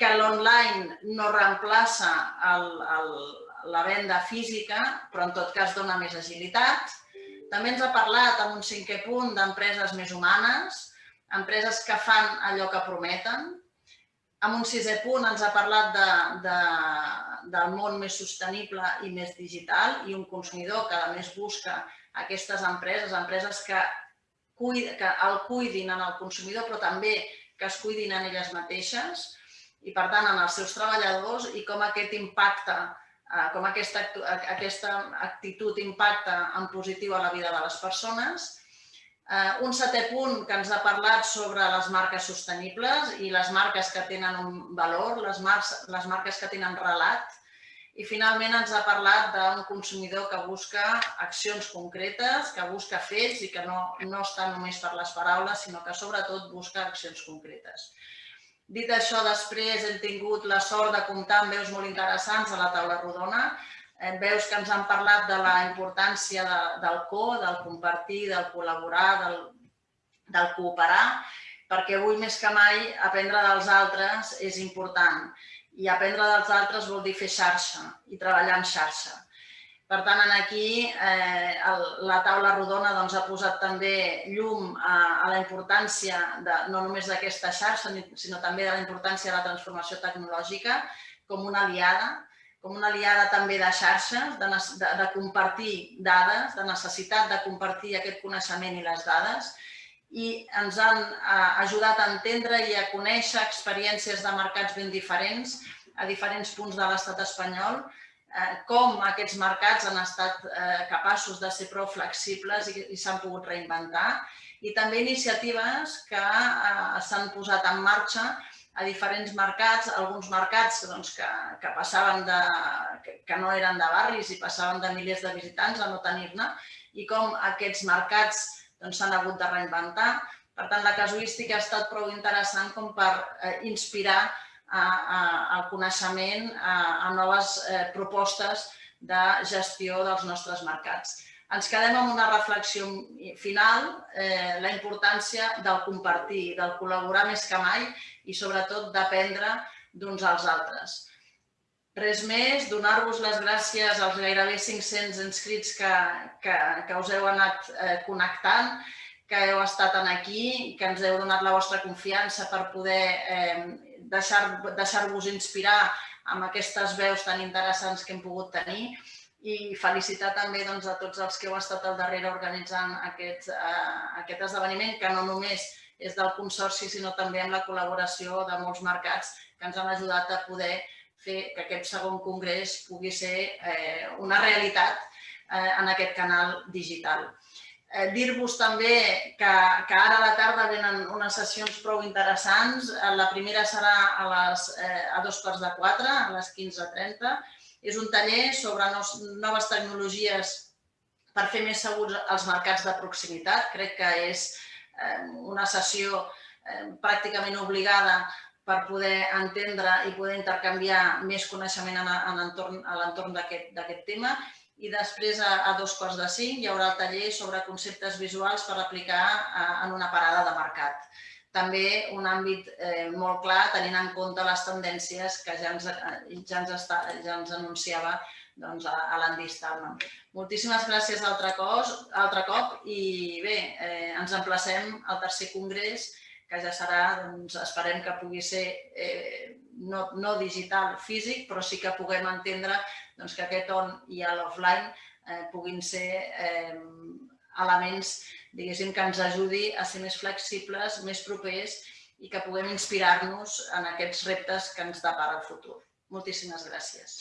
que l'online no reemplaça el, el, la venda física, però en tot cas dona més agilitat. També ens ha parlat en un cinquè punt d'empreses més humanes, empreses que fan allò que prometen, en un sisè punt ens ha parlat de, de, del món més sostenible i més digital i un consumidor que a més busca aquestes empreses, empreses que, cuid, que el cuidin en el consumidor però també que es cuidin en elles mateixes i per tant en els seus treballadors i com aquest impacte, eh, com aquesta, aquesta actitud impacta en positiu a la vida de les persones Eh, un setè punt que ens ha parlat sobre les marques sostenibles i les marques que tenen un valor, les, marques, les marques que tenen relat. I finalment ens ha parlat d'un consumidor que busca accions concretes, que busca fets i que no, no està només per les paraules, sinó que sobretot busca accions concretes. Dit això, després hem tingut la sort de comptar amb veus molt interessants a la taula rodona Eh, veus que ens han parlat de la importància de, del co, del compartir, del col·laborar, del, del cooperar, perquè avui més que mai aprendre dels altres és important. I aprendre dels altres vol dir fer xarxa i treballar en xarxa. Per tant, aquí eh, el, la taula rodona doncs, ha posat també llum a, a la importància de, no només d'aquesta xarxa, sinó també de la importància de la transformació tecnològica com una aliada com una aliada també de xarxes, de, de, de compartir dades, de necessitat de compartir aquest coneixement i les dades. I ens han eh, ajudat a entendre i a conèixer experiències de mercats ben diferents a diferents punts de l'estat espanyol, eh, com aquests mercats han estat eh, capaços de ser prou flexibles i, i s'han pogut reinventar. I també iniciatives que s'han posat en marxa a diferents mercats, alguns mercats doncs, que, que passaven de, que, que no eren de barris i passaven de milers de visitants a no tenir-ne i com aquests mercats doncs, s'han doncs, hagut de reinventar. Per tant, la casuística ha estat prou interessant com per eh, inspirar a, a, al coneixement a, a noves eh, propostes de gestió dels nostres mercats. Ens quedem amb una reflexió final, eh, la importància del compartir, del col·laborar més que mai i sobretot d'aprendre d'uns als altres. Res més, donar-vos les gràcies als gairebé 500 inscrits que, que, que us heu anat eh, connectant, que heu estat aquí, que ens heu donat la vostra confiança per poder eh, deixar-vos deixar inspirar amb aquestes veus tan interessants que hem pogut tenir i felicitar també doncs, a tots els que heu estat al darrere organitzant aquest, eh, aquest esdeveniment, que no només és del Consorci, sinó també amb la col·laboració de molts mercats que ens han ajudat a poder fer que aquest segon congrés pugui ser eh, una realitat eh, en aquest canal digital. Eh, Dir-vos també que, que ara a la tarda venen unes sessions prou interessants. La primera serà a, les, eh, a dos quarts de quatre, a les 15.30, és un taller sobre noves tecnologies per fer més segurs els mercats de proximitat. Crec que és eh, una sessió eh, pràcticament obligada per poder entendre i poder intercanviar més coneixement en l'entorn d'aquest tema. I després, a, a dos quarts de cinc, hi haurà el taller sobre conceptes visuals per aplicar eh, en una parada de mercat també un àmbit eh, molt clar tenint en compte les tendències que ja ens, eh, ja ens, està, ja ens anunciava doncs, a, a l'Andy. Moltíssimes gràcies altre, cos, altre cop i bé, eh, ens emplacem al tercer congrés que ja serà, doncs, esperem que pugui ser eh, no, no digital físic, però sí que puguem entendre doncs, que aquest on i l'offline eh, puguin ser eh, elements diguéssim, que ens ajudi a ser més flexibles, més propers i que puguem inspirar-nos en aquests reptes que ens depara el futur. Moltíssimes gràcies.